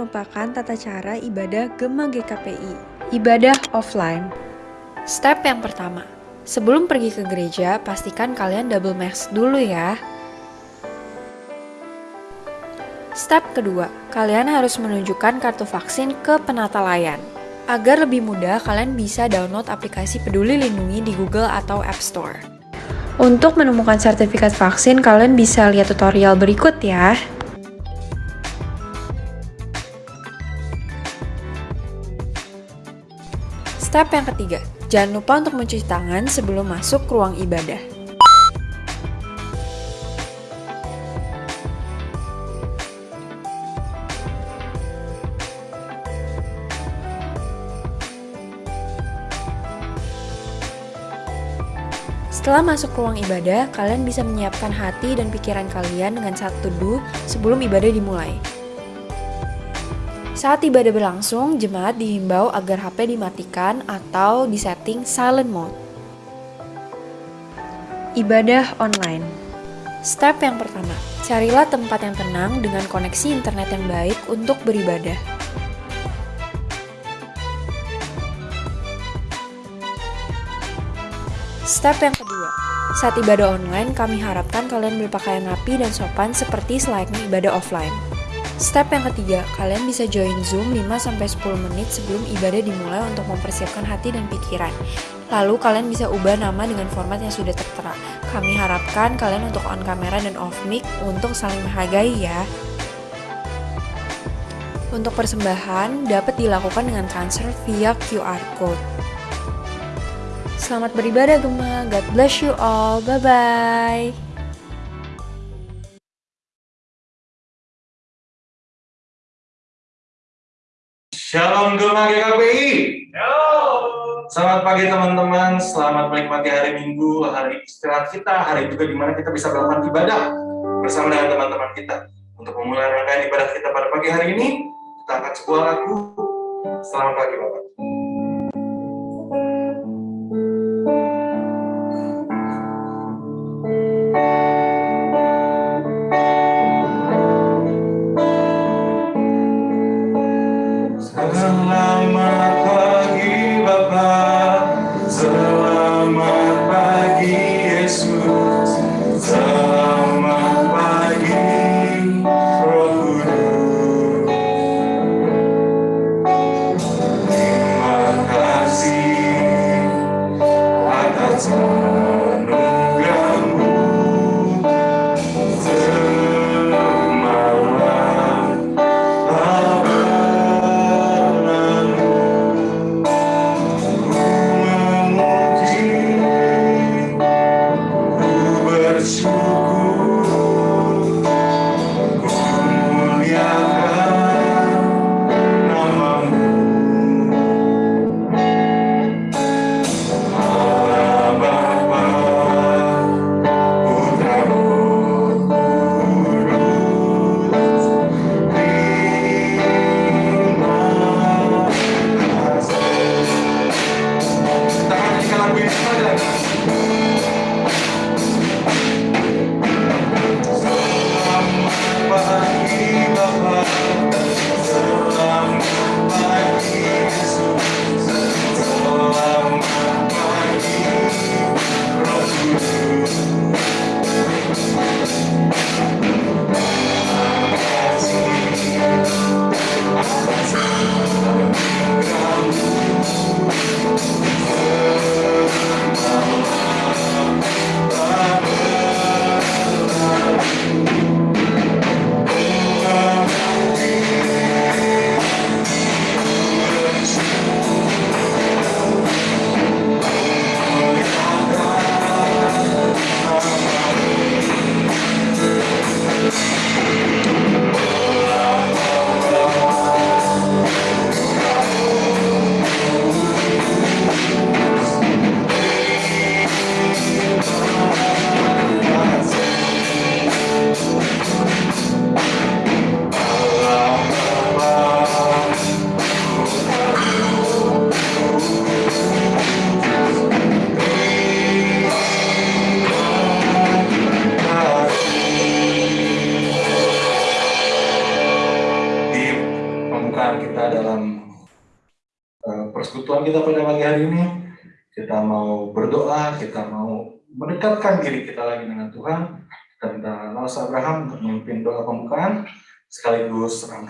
merupakan tata cara ibadah Gema GKPI. Ibadah offline. Step yang pertama, sebelum pergi ke gereja, pastikan kalian double mask dulu ya. Step kedua, kalian harus menunjukkan kartu vaksin ke penata layan. Agar lebih mudah, kalian bisa download aplikasi Peduli Lindungi di Google atau App Store. Untuk menemukan sertifikat vaksin, kalian bisa lihat tutorial berikut ya. Step yang ketiga, jangan lupa untuk mencuci tangan sebelum masuk ke ruang ibadah. Setelah masuk ruang ibadah, kalian bisa menyiapkan hati dan pikiran kalian dengan satu teduh sebelum ibadah dimulai. Saat ibadah berlangsung, jemaat dihimbau agar HP dimatikan atau disetting silent mode. Ibadah online. Step yang pertama, carilah tempat yang tenang dengan koneksi internet yang baik untuk beribadah. Step yang kedua, saat ibadah online, kami harapkan kalian berpakaian rapi dan sopan seperti selayaknya ibadah offline. Step yang ketiga, kalian bisa join Zoom 5-10 menit sebelum ibadah dimulai untuk mempersiapkan hati dan pikiran. Lalu kalian bisa ubah nama dengan format yang sudah tertera. Kami harapkan kalian untuk on kamera dan off mic untuk saling menghargai ya. Untuk persembahan dapat dilakukan dengan transfer via QR code. Selamat beribadah Gema, God bless you all, bye-bye. Shalom Gema GKPI. Selamat pagi teman-teman, selamat menikmati hari Minggu, hari istirahat kita, hari juga di mana kita bisa melakukan ibadah bersama dengan teman-teman kita. Untuk memulai rangkaian ibadah kita pada pagi hari ini, kita angkat sebuah lagu. Selamat pagi Bapak.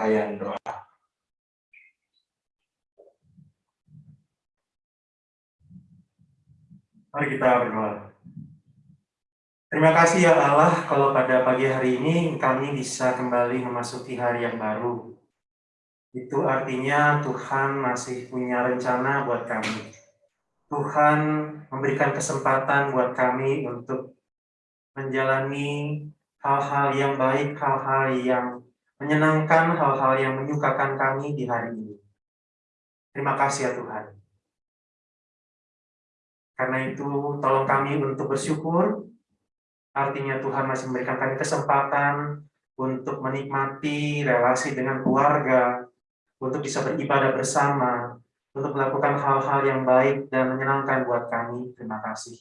Rangkaian doa. Mari kita berdoa. Terima kasih ya Allah kalau pada pagi hari ini kami bisa kembali memasuki hari yang baru. Itu artinya Tuhan masih punya rencana buat kami. Tuhan memberikan kesempatan buat kami untuk menjalani hal-hal yang baik, hal-hal yang menyenangkan, hal-hal yang menyukakan kami di hari ini. Terima kasih ya Tuhan. Karena itu, tolong kami untuk bersyukur. Artinya Tuhan masih memberikan kami kesempatan untuk menikmati relasi dengan keluarga, untuk bisa beribadah bersama, untuk melakukan hal-hal yang baik dan menyenangkan buat kami. Terima kasih.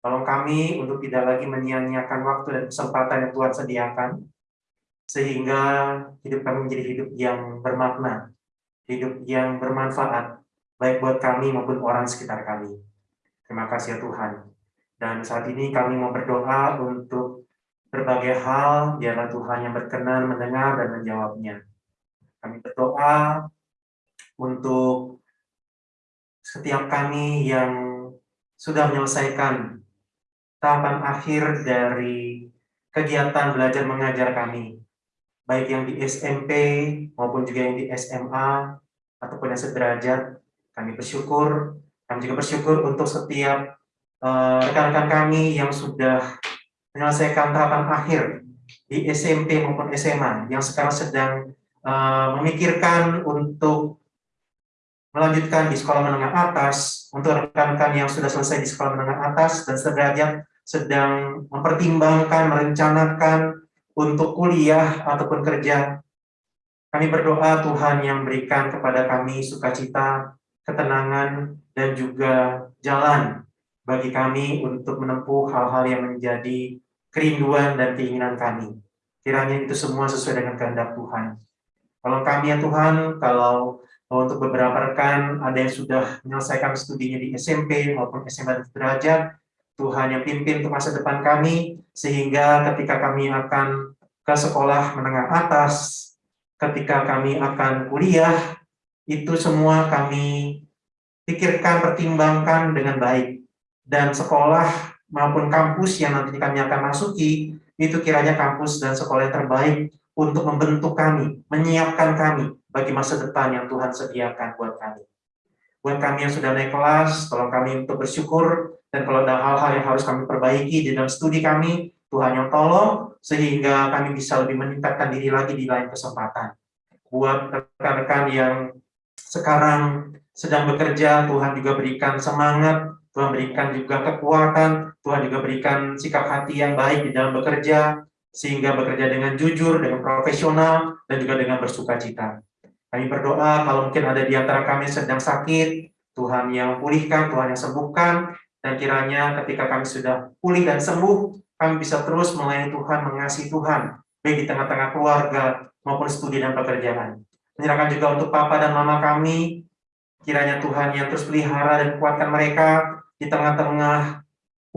Tolong kami untuk tidak lagi menyia-nyiakan waktu dan kesempatan yang Tuhan sediakan, sehingga hidup kami menjadi hidup yang bermakna, hidup yang bermanfaat, baik buat kami maupun orang sekitar kami. Terima kasih ya Tuhan. Dan saat ini kami mau berdoa untuk berbagai hal, biarlah Tuhan yang berkenan mendengar dan menjawabnya. Kami berdoa untuk setiap kami yang sudah menyelesaikan tahapan akhir dari kegiatan belajar mengajar kami, baik yang di SMP maupun juga yang di SMA ataupun yang sederajat, kami bersyukur. Kami juga bersyukur untuk setiap eh, rekan-rekan uh, kami yang sudah menyelesaikan tahapan akhir di SMP maupun SMA yang sekarang sedang uh, memikirkan untuk melanjutkan di sekolah menengah atas. Untuk rekan-rekan yang sudah selesai di sekolah menengah atas dan sederajat sedang mempertimbangkan, merencanakan untuk kuliah ataupun kerja. Kami berdoa Tuhan yang berikan kepada kami sukacita, ketenangan, dan juga jalan bagi kami untuk menempuh hal-hal yang menjadi kerinduan dan keinginan kami. Kiranya itu semua sesuai dengan kehendak Tuhan. Kalau kami ya Tuhan, kalau untuk beberapa rekan ada yang sudah menyelesaikan studinya di SMP maupun SMA derajat, Tuhan yang pimpin untuk masa depan kami, sehingga ketika kami akan ke sekolah menengah atas, ketika kami akan kuliah, itu semua kami pikirkan, pertimbangkan dengan baik. Dan sekolah maupun kampus yang nanti kami akan masuki, itu kiranya kampus dan sekolah yang terbaik untuk membentuk kami, menyiapkan kami bagi masa depan yang Tuhan sediakan buat kami. Buat kami yang sudah naik kelas, tolong kami untuk bersyukur, dan kalau ada hal-hal yang harus kami perbaiki di dalam studi kami, Tuhan yang tolong, sehingga kami bisa lebih meningkatkan diri lagi di lain kesempatan. Buat rekan-rekan yang sekarang sedang bekerja, Tuhan juga berikan semangat, Tuhan berikan juga kekuatan, Tuhan juga berikan sikap hati yang baik di dalam bekerja, sehingga bekerja dengan jujur, dengan profesional, dan juga dengan bersuka cita. Kami berdoa kalau mungkin ada di antara kami sedang sakit, Tuhan yang pulihkan, Tuhan yang sembuhkan, dan kiranya ketika kami sudah pulih dan sembuh, kami bisa terus melayani Tuhan, mengasihi Tuhan, baik di tengah-tengah keluarga maupun studi dan pekerjaan. Menyerahkan juga untuk Papa dan Mama kami, Kiranya Tuhan yang terus pelihara dan kuatkan mereka di tengah-tengah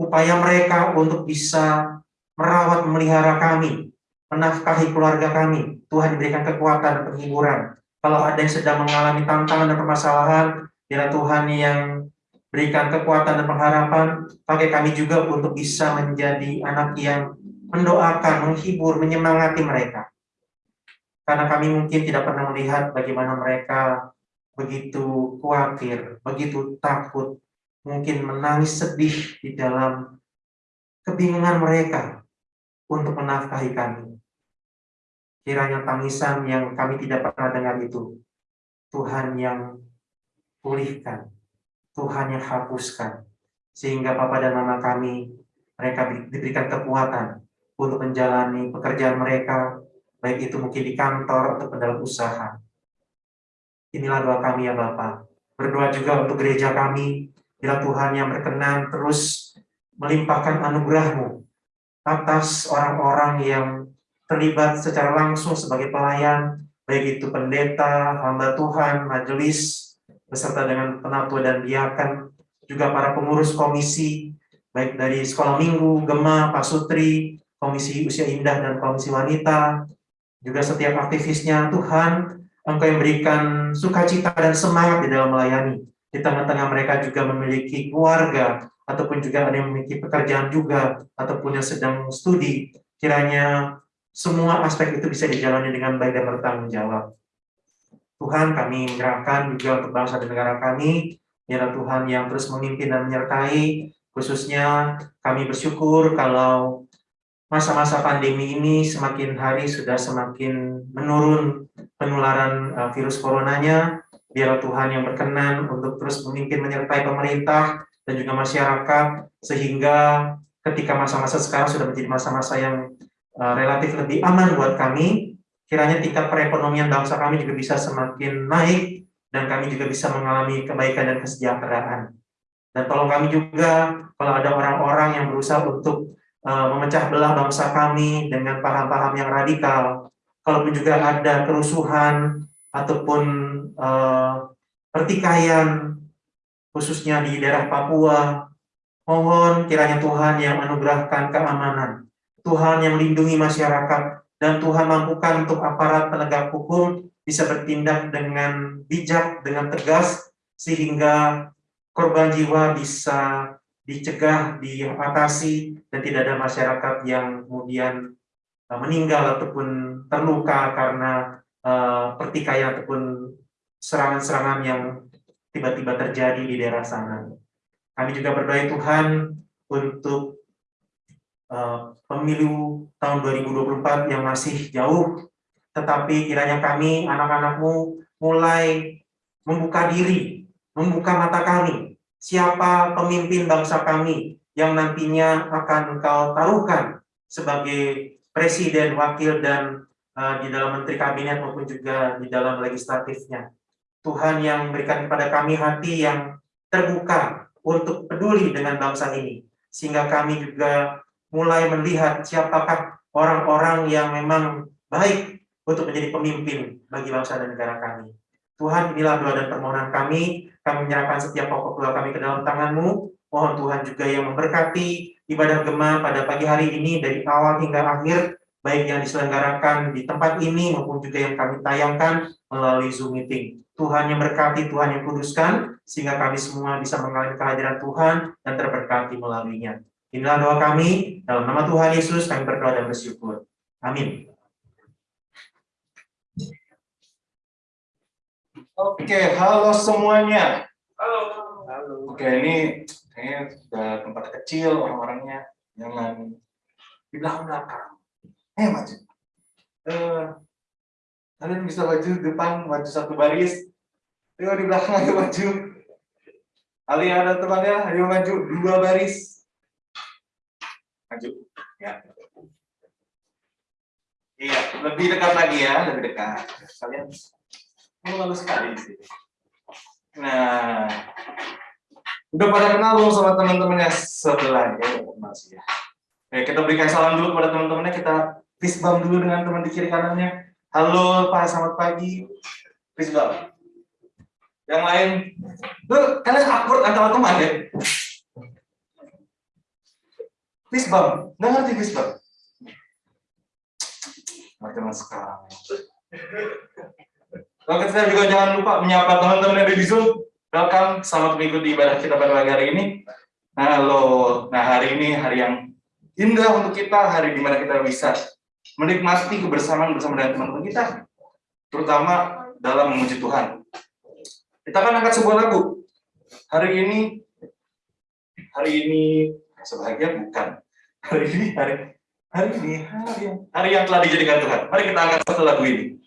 upaya mereka untuk bisa merawat memelihara kami, menafkahi keluarga kami. Tuhan diberikan kekuatan dan penghiburan. Kalau ada yang sedang mengalami tantangan dan permasalahan, biarlah Tuhan yang berikan kekuatan dan pengharapan, pakai kami juga untuk bisa menjadi anak yang mendoakan, menghibur, menyemangati mereka. Karena kami mungkin tidak pernah melihat bagaimana mereka begitu khawatir, begitu takut, mungkin menangis sedih di dalam kebingungan mereka untuk menafkahi kami. Kiranya tangisan yang kami tidak pernah dengar itu, Tuhan yang pulihkan, Tuhan yang hapuskan, sehingga Papa dan Mama kami, mereka diberikan kekuatan untuk menjalani pekerjaan mereka, baik itu mungkin di kantor atau dalam usaha. Inilah doa kami ya Bapak. Berdoa juga untuk gereja kami, bila Tuhan yang berkenan terus melimpahkan anugerahmu atas orang-orang yang terlibat secara langsung sebagai pelayan, baik itu pendeta, hamba Tuhan, majelis, beserta dengan penatua dan diakan, juga para pengurus komisi, baik dari sekolah minggu, Gema, Pak Sutri, Komisi Usia Indah dan Komisi Wanita, juga setiap aktivisnya, Tuhan, Engkau yang berikan sukacita dan semangat di dalam melayani. Di tengah-tengah mereka juga memiliki keluarga, ataupun juga ada yang memiliki pekerjaan juga, ataupun yang sedang studi. Kiranya semua aspek itu bisa dijalani dengan baik dan bertanggung jawab. Tuhan, kami menyerahkan juga untuk bangsa dan negara kami, ya Tuhan yang terus memimpin dan menyertai, khususnya kami bersyukur kalau masa-masa pandemi ini semakin hari sudah semakin menurun penularan uh, virus coronanya. Biar Tuhan yang berkenan untuk terus memimpin menyertai pemerintah dan juga masyarakat sehingga ketika masa-masa sekarang sudah menjadi masa-masa yang uh, relatif lebih aman buat kami, kiranya tingkat perekonomian bangsa kami juga bisa semakin naik dan kami juga bisa mengalami kebaikan dan kesejahteraan. Dan tolong kami juga kalau ada orang-orang yang berusaha untuk uh, memecah belah bangsa kami dengan paham-paham yang radikal. Kalaupun juga ada kerusuhan ataupun uh, pertikaian, khususnya di daerah Papua, mohon kiranya Tuhan yang anugerahkan keamanan, Tuhan yang melindungi masyarakat, dan Tuhan mampukan untuk aparat penegak hukum bisa bertindak dengan bijak, dengan tegas, sehingga korban jiwa bisa dicegah, diatasi, dan tidak ada masyarakat yang kemudian uh, meninggal ataupun terluka karena uh, pertikaian ataupun serangan-serangan yang tiba-tiba terjadi di daerah sana. Kami juga berdoa Tuhan untuk pemilu tahun 2024 yang masih jauh, tetapi kiranya kami, anak-anakmu, mulai membuka diri, membuka mata kami, siapa pemimpin bangsa kami yang nantinya akan engkau taruhkan sebagai presiden, wakil, dan uh, di dalam menteri kabinet maupun juga di dalam legislatifnya. Tuhan yang memberikan kepada kami hati yang terbuka untuk peduli dengan bangsa ini. Sehingga kami juga mulai melihat siapakah orang-orang yang memang baik untuk menjadi pemimpin bagi bangsa dan negara kami. Tuhan, inilah doa dan permohonan kami. Kami menyerahkan setiap pokok doa kami ke dalam tangan-Mu. Mohon Tuhan juga yang memberkati ibadah gema pada pagi hari ini dari awal hingga akhir, baik yang diselenggarakan di tempat ini maupun juga yang kami tayangkan melalui Zoom meeting. Tuhan yang berkati, Tuhan yang kuduskan, sehingga kami semua bisa mengalami kehadiran Tuhan dan terberkati melaluinya. Inilah doa kami, dalam nama Tuhan Yesus kami berdoa dan bersyukur. Amin. Oke, halo semuanya. Halo. Halo. Oke, ini kayaknya sudah tempat kecil orang-orangnya. Jangan di belakang-belakang. Eh, maju. Uh, kalian bisa maju depan, maju satu baris. Ayo di belakang, ayo maju. Ali ada temannya, ayo maju dua baris. Maju. Ya. Iya, lebih dekat lagi ya, lebih dekat. Kalian Oh, lalu sekali sih. Nah, udah pada kenal belum sama teman-temannya sebelah ya? Masih ya. Oke, kita berikan salam dulu kepada teman-temannya. Kita fist bump dulu dengan teman di kiri kanannya. Halo Pak, selamat pagi. Fist bump. Yang lain, tuh kalian akur antara teman ya? Fist bump, nggak ngerti fist bump? Macam sekarang. Oke, kita juga jangan lupa menyapa teman-teman yang ada di Zoom. Welcome, selamat mengikuti ibadah kita pada pagi hari ini. Halo, nah hari ini hari yang indah untuk kita, hari di mana kita bisa menikmati kebersamaan bersama dengan teman-teman kita, terutama dalam memuji Tuhan. Kita akan angkat sebuah lagu. Hari ini, hari ini sebahagia bukan. Hari ini, hari hari ini, hari yang, hari yang telah dijadikan Tuhan. Mari kita angkat satu lagu ini.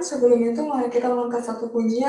Sebelum itu, mari kita mengangkat satu pujian.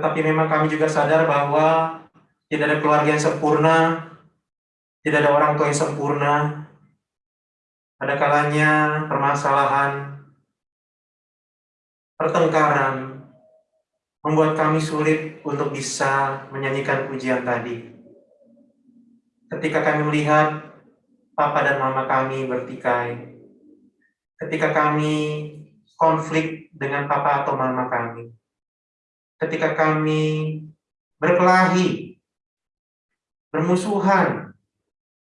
Tetapi memang kami juga sadar bahwa tidak ada keluarga yang sempurna, tidak ada orang tua yang sempurna. Ada kalanya permasalahan, pertengkaran, membuat kami sulit untuk bisa menyanyikan pujian tadi. Ketika kami melihat papa dan mama kami bertikai, ketika kami konflik dengan papa atau mama kami, ketika kami berkelahi, bermusuhan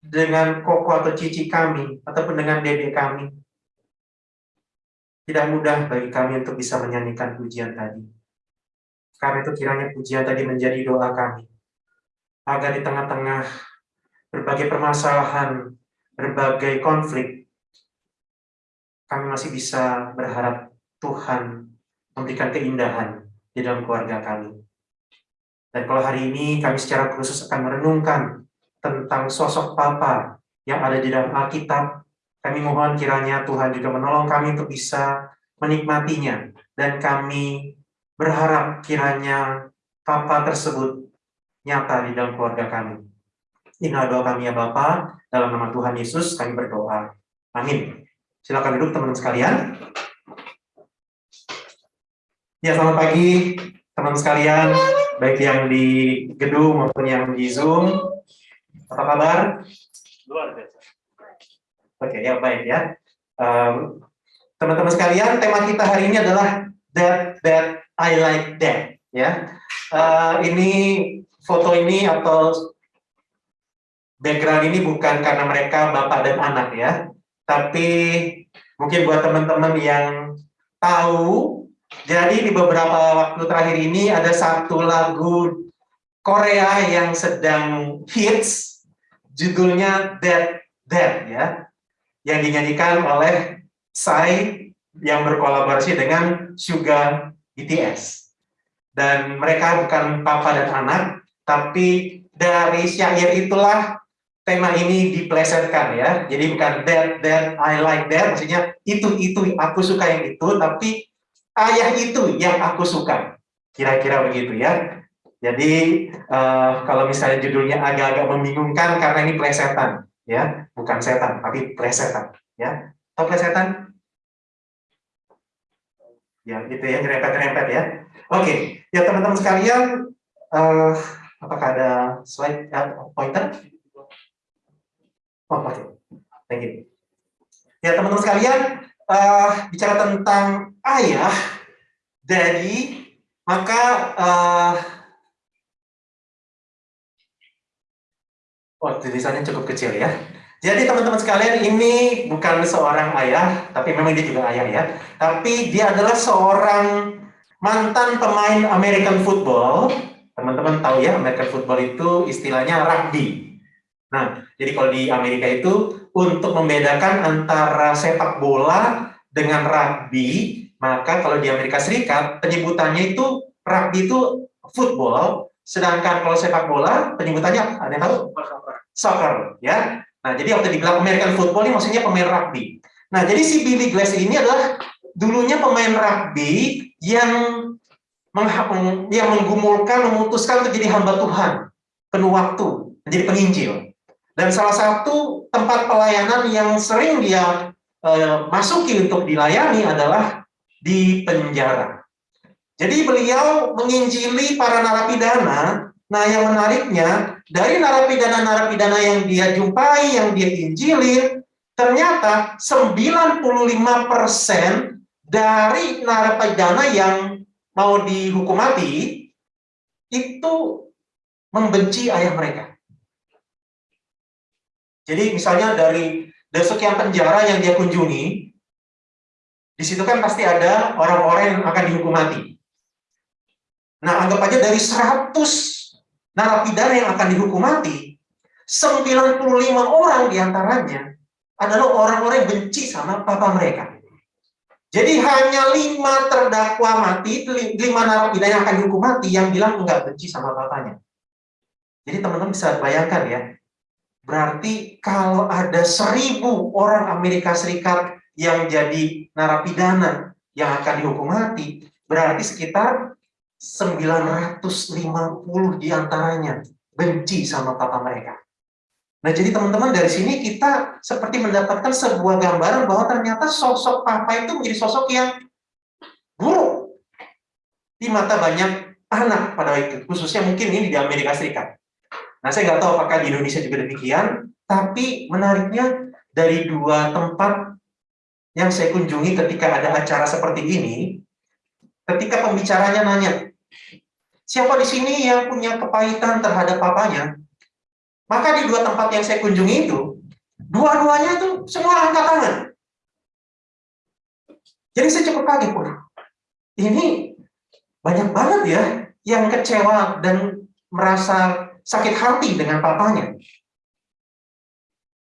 dengan koko atau cici kami, ataupun dengan dedek kami, tidak mudah bagi kami untuk bisa menyanyikan pujian tadi. Karena itu kiranya pujian tadi menjadi doa kami. Agar di tengah-tengah berbagai permasalahan, berbagai konflik, kami masih bisa berharap Tuhan memberikan keindahan di dalam keluarga kami. Dan kalau hari ini kami secara khusus akan merenungkan tentang sosok Papa yang ada di dalam Alkitab, kami mohon kiranya Tuhan juga menolong kami untuk bisa menikmatinya dan kami berharap kiranya Papa tersebut nyata di dalam keluarga kami. Inilah doa kami ya Bapa, dalam nama Tuhan Yesus kami berdoa. Amin. Silakan duduk teman-teman sekalian. Ya, selamat pagi teman-teman sekalian, baik yang di gedung maupun yang di Zoom. Apa kabar? Luar biasa. Oke, ya baik ya. Teman-teman um, sekalian, tema kita hari ini adalah that that I like that ya uh, ini foto ini atau background ini bukan karena mereka bapak dan anak ya tapi mungkin buat teman-teman yang tahu jadi di beberapa waktu terakhir ini ada satu lagu Korea yang sedang hits judulnya That That ya yang dinyanyikan oleh Psy yang berkolaborasi dengan Suga BTS. Dan mereka bukan papa dan anak, tapi dari syair itulah tema ini diplesetkan ya. Jadi bukan that, that, I like that, maksudnya itu, itu, aku suka yang itu, tapi ayah itu yang aku suka. Kira-kira begitu ya. Jadi uh, kalau misalnya judulnya agak-agak membingungkan karena ini plesetan ya, bukan setan, tapi plesetan ya. Tahu plesetan? ya gitu ya nyerempet-nyerempet ya oke ya teman-teman sekalian uh, apakah ada slide uh, pointer oh oke okay. thank you ya teman-teman sekalian uh, bicara tentang ayah dari maka uh, oh tulisannya cukup kecil ya jadi teman-teman sekalian ini bukan seorang ayah, tapi memang dia juga ayah ya. Tapi dia adalah seorang mantan pemain American football. Teman-teman tahu ya, American football itu istilahnya rugby. Nah, jadi kalau di Amerika itu untuk membedakan antara sepak bola dengan rugby, maka kalau di Amerika Serikat penyebutannya itu rugby itu football, sedangkan kalau sepak bola penyebutannya ada yang tahu? Soccer, ya. Nah, jadi waktu dibilang American football ini maksudnya pemain rugby. Nah, jadi si Billy Glass ini adalah dulunya pemain rugby yang yang menggumulkan, memutuskan untuk jadi hamba Tuhan, penuh waktu, menjadi penginjil. Dan salah satu tempat pelayanan yang sering dia eh, masuki untuk dilayani adalah di penjara. Jadi beliau menginjili para narapidana. Nah, yang menariknya dari narapidana-narapidana yang dia jumpai, yang dia injilin, ternyata 95% dari narapidana yang mau dihukum mati itu membenci ayah mereka. Jadi misalnya dari dari sekian penjara yang dia kunjungi, di situ kan pasti ada orang-orang yang akan dihukum mati. Nah, anggap aja dari 100 narapidana yang akan dihukum mati, 95 orang di antaranya adalah orang-orang yang benci sama papa mereka. Jadi hanya lima terdakwa mati, lima narapidana yang akan dihukum mati yang bilang enggak benci sama papanya. Jadi teman-teman bisa bayangkan ya, berarti kalau ada seribu orang Amerika Serikat yang jadi narapidana yang akan dihukum mati, berarti sekitar 950 di antaranya benci sama papa mereka. Nah, jadi teman-teman dari sini kita seperti mendapatkan sebuah gambaran bahwa ternyata sosok papa itu menjadi sosok yang buruk. di mata banyak anak pada waktu itu, khususnya mungkin ini di Amerika Serikat. Nah, saya nggak tahu apakah di Indonesia juga demikian, tapi menariknya dari dua tempat yang saya kunjungi ketika ada acara seperti ini, ketika pembicaranya nanya, siapa di sini yang punya kepahitan terhadap papanya? Maka di dua tempat yang saya kunjungi itu, dua-duanya itu semua angkat tangan. Jadi saya cukup kaget, pun. Ini banyak banget ya yang kecewa dan merasa sakit hati dengan papanya.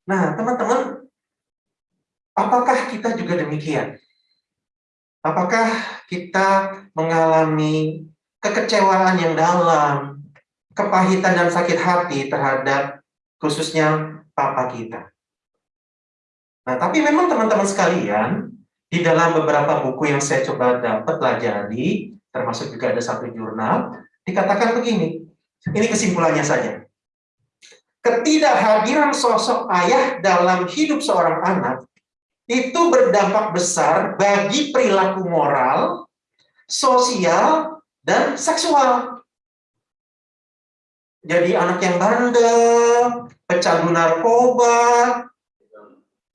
Nah, teman-teman, apakah kita juga demikian? Apakah kita mengalami kekecewaan yang dalam, kepahitan dan sakit hati terhadap khususnya papa kita? Nah, tapi memang teman-teman sekalian, di dalam beberapa buku yang saya coba dapat pelajari, termasuk juga ada satu jurnal, dikatakan begini, ini kesimpulannya saja. Ketidakhadiran sosok ayah dalam hidup seorang anak itu berdampak besar bagi perilaku moral, sosial, dan seksual. Jadi anak yang bandel, pecandu narkoba,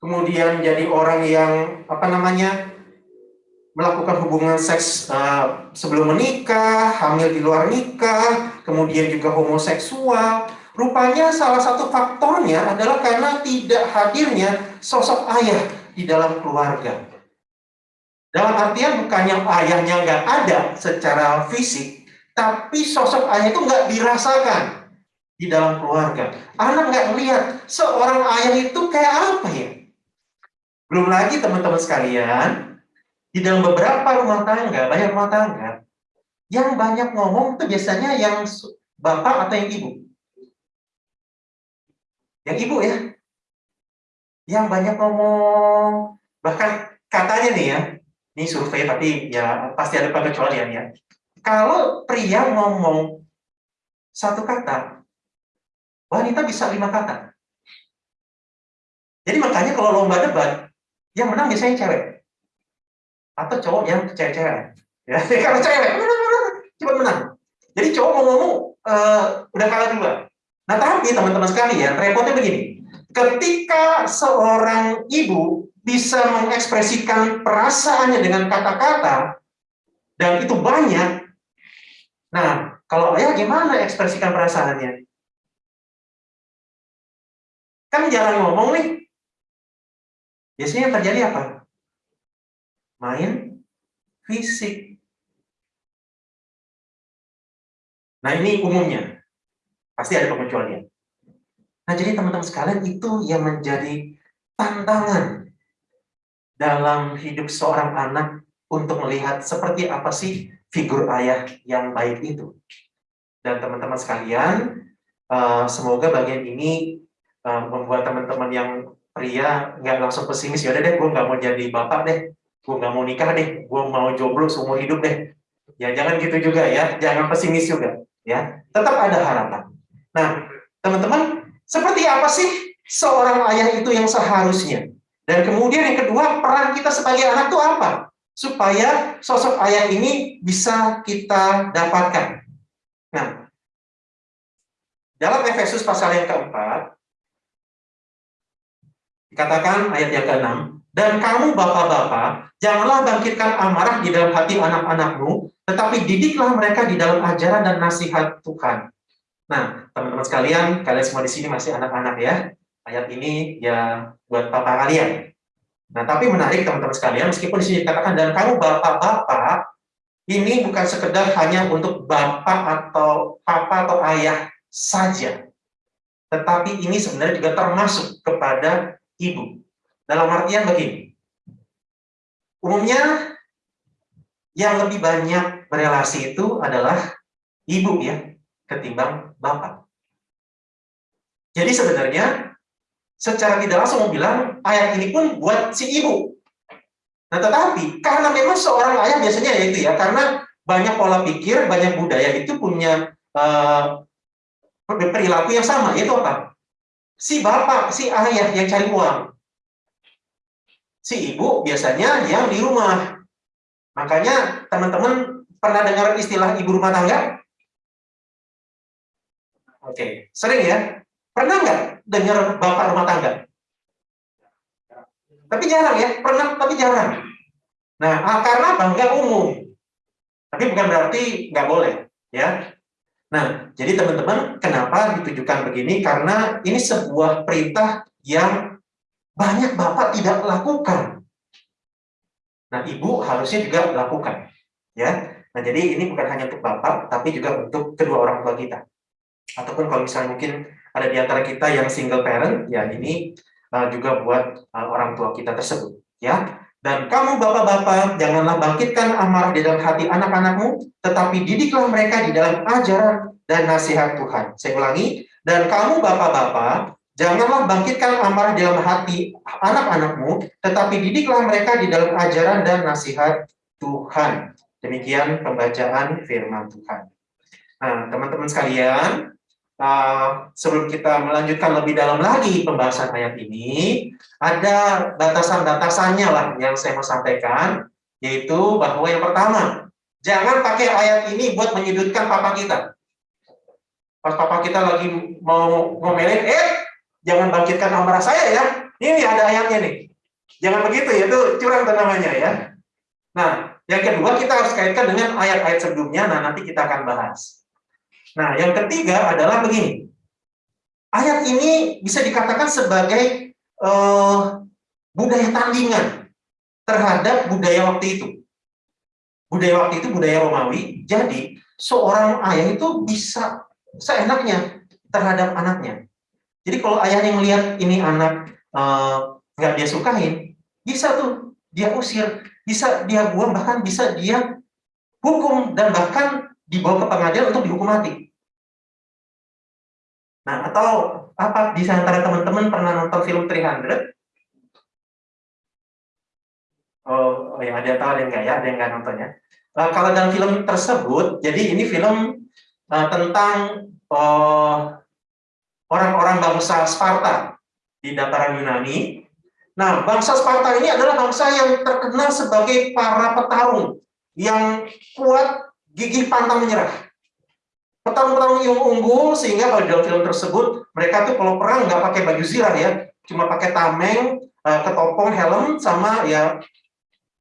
kemudian jadi orang yang apa namanya melakukan hubungan seks uh, sebelum menikah, hamil di luar nikah, kemudian juga homoseksual. Rupanya salah satu faktornya adalah karena tidak hadirnya sosok ayah di dalam keluarga. Dalam artian bukan yang ayahnya nggak ada secara fisik, tapi sosok ayah itu nggak dirasakan di dalam keluarga. Anak nggak melihat seorang ayah itu kayak apa ya. Belum lagi teman-teman sekalian, di dalam beberapa rumah tangga, banyak rumah tangga, yang banyak ngomong itu biasanya yang bapak atau yang ibu? Yang ibu ya. Yang banyak ngomong, bahkan katanya nih ya, ini survei tapi ya pasti ada pengecualian ya. Kalau pria ngomong satu kata, wanita bisa lima kata. Jadi makanya kalau lomba debat, yang menang biasanya cewek. Atau cowok yang cewek-cewek. Ya kalau cewek cepat menang. Jadi cowok mau ngomong uh, udah kalah duluan nah tapi teman-teman sekalian repotnya begini ketika seorang ibu bisa mengekspresikan perasaannya dengan kata-kata dan itu banyak nah kalau ayah gimana ekspresikan perasaannya kan jarang ngomong nih biasanya terjadi apa main fisik. Nah ini umumnya, pasti ada pengecualian. Nah jadi teman-teman sekalian itu yang menjadi tantangan dalam hidup seorang anak untuk melihat seperti apa sih figur ayah yang baik itu. Dan teman-teman sekalian, eh, semoga bagian ini eh, membuat teman-teman yang pria nggak langsung pesimis, yaudah deh gue nggak mau jadi bapak deh, gue nggak mau nikah deh, gue mau jomblo seumur hidup deh. Ya jangan gitu juga ya, jangan pesimis juga ya. Tetap ada harapan. Nah, teman-teman, seperti apa sih seorang ayah itu yang seharusnya? Dan kemudian yang kedua, peran kita sebagai anak itu apa? Supaya sosok ayah ini bisa kita dapatkan. Nah, dalam Efesus pasal yang keempat, dikatakan ayat yang keenam, dan kamu bapak-bapak Janganlah bangkitkan amarah di dalam hati anak-anakmu, tetapi didiklah mereka di dalam ajaran dan nasihat Tuhan. Nah, teman-teman sekalian, kalian semua di sini masih anak-anak ya. Ayat ini ya buat papa kalian. Nah, tapi menarik teman-teman sekalian, meskipun di sini dikatakan, dan kamu bapak-bapak, ini bukan sekedar hanya untuk bapak atau papa atau ayah saja. Tetapi ini sebenarnya juga termasuk kepada ibu. Dalam artian begini, Umumnya yang lebih banyak berelasi itu adalah ibu ya, ketimbang bapak. Jadi sebenarnya secara tidak langsung mau bilang ayat ini pun buat si ibu. Nah tetapi karena memang seorang ayah biasanya ya itu ya, karena banyak pola pikir, banyak budaya itu punya uh, perilaku yang sama, yaitu apa? Si bapak, si ayah yang cari uang, si ibu biasanya yang di rumah. Makanya teman-teman pernah dengar istilah ibu rumah tangga? Oke, sering ya? Pernah nggak dengar bapak rumah tangga? Tapi jarang ya, pernah tapi jarang. Nah, ah, karena apa? Nggak umum. Tapi bukan berarti nggak boleh, ya. Nah, jadi teman-teman, kenapa ditujukan begini? Karena ini sebuah perintah yang banyak bapak tidak lakukan. Nah, ibu harusnya juga lakukan, ya. Nah, jadi ini bukan hanya untuk bapak, tapi juga untuk kedua orang tua kita. Ataupun kalau misalnya mungkin ada di antara kita yang single parent, ya ini uh, juga buat uh, orang tua kita tersebut, ya. Dan kamu bapak-bapak, janganlah bangkitkan amarah di dalam hati anak-anakmu, tetapi didiklah mereka di dalam ajaran dan nasihat Tuhan. Saya ulangi, dan kamu bapak-bapak, janganlah bangkitkan amarah di dalam hati anak-anakmu, tetapi didiklah mereka di dalam ajaran dan nasihat Tuhan. Demikian pembacaan firman Tuhan. Nah, teman-teman sekalian, Uh, sebelum kita melanjutkan lebih dalam lagi pembahasan ayat ini, ada batasan-batasannya lah yang saya mau sampaikan, yaitu bahwa yang pertama, jangan pakai ayat ini buat menyudutkan papa kita. Pas papa kita lagi mau ngomelin, eh, jangan bangkitkan amarah saya ya. Ini ada ayatnya nih. Jangan begitu ya, itu curang namanya ya. Nah, yang kedua kita harus kaitkan dengan ayat-ayat sebelumnya, nah nanti kita akan bahas. Nah, yang ketiga adalah begini. Ayat ini bisa dikatakan sebagai uh, budaya tandingan terhadap budaya waktu itu. Budaya waktu itu budaya Romawi, jadi seorang ayah itu bisa seenaknya terhadap anaknya. Jadi kalau ayah yang melihat ini anak uh, nggak dia sukain, bisa tuh dia usir, bisa dia buang, bahkan bisa dia hukum dan bahkan dibawa ke pengadilan untuk dihukum mati. Nah, atau apa di antara teman-teman pernah nonton film 300? Oh, oh ya, ada tahu ada yang enggak ya, ada yang enggak nontonnya. Uh, kalau dalam film tersebut, jadi ini film uh, tentang eh, orang-orang uh, bangsa Sparta di dataran Yunani. Nah, bangsa Sparta ini adalah bangsa yang terkenal sebagai para petarung yang kuat gigih pantang menyerah. Petarung-petarung yang unggul sehingga pada dalam film tersebut mereka tuh kalau perang nggak pakai baju zirah ya, cuma pakai tameng, uh, ketopong, helm sama ya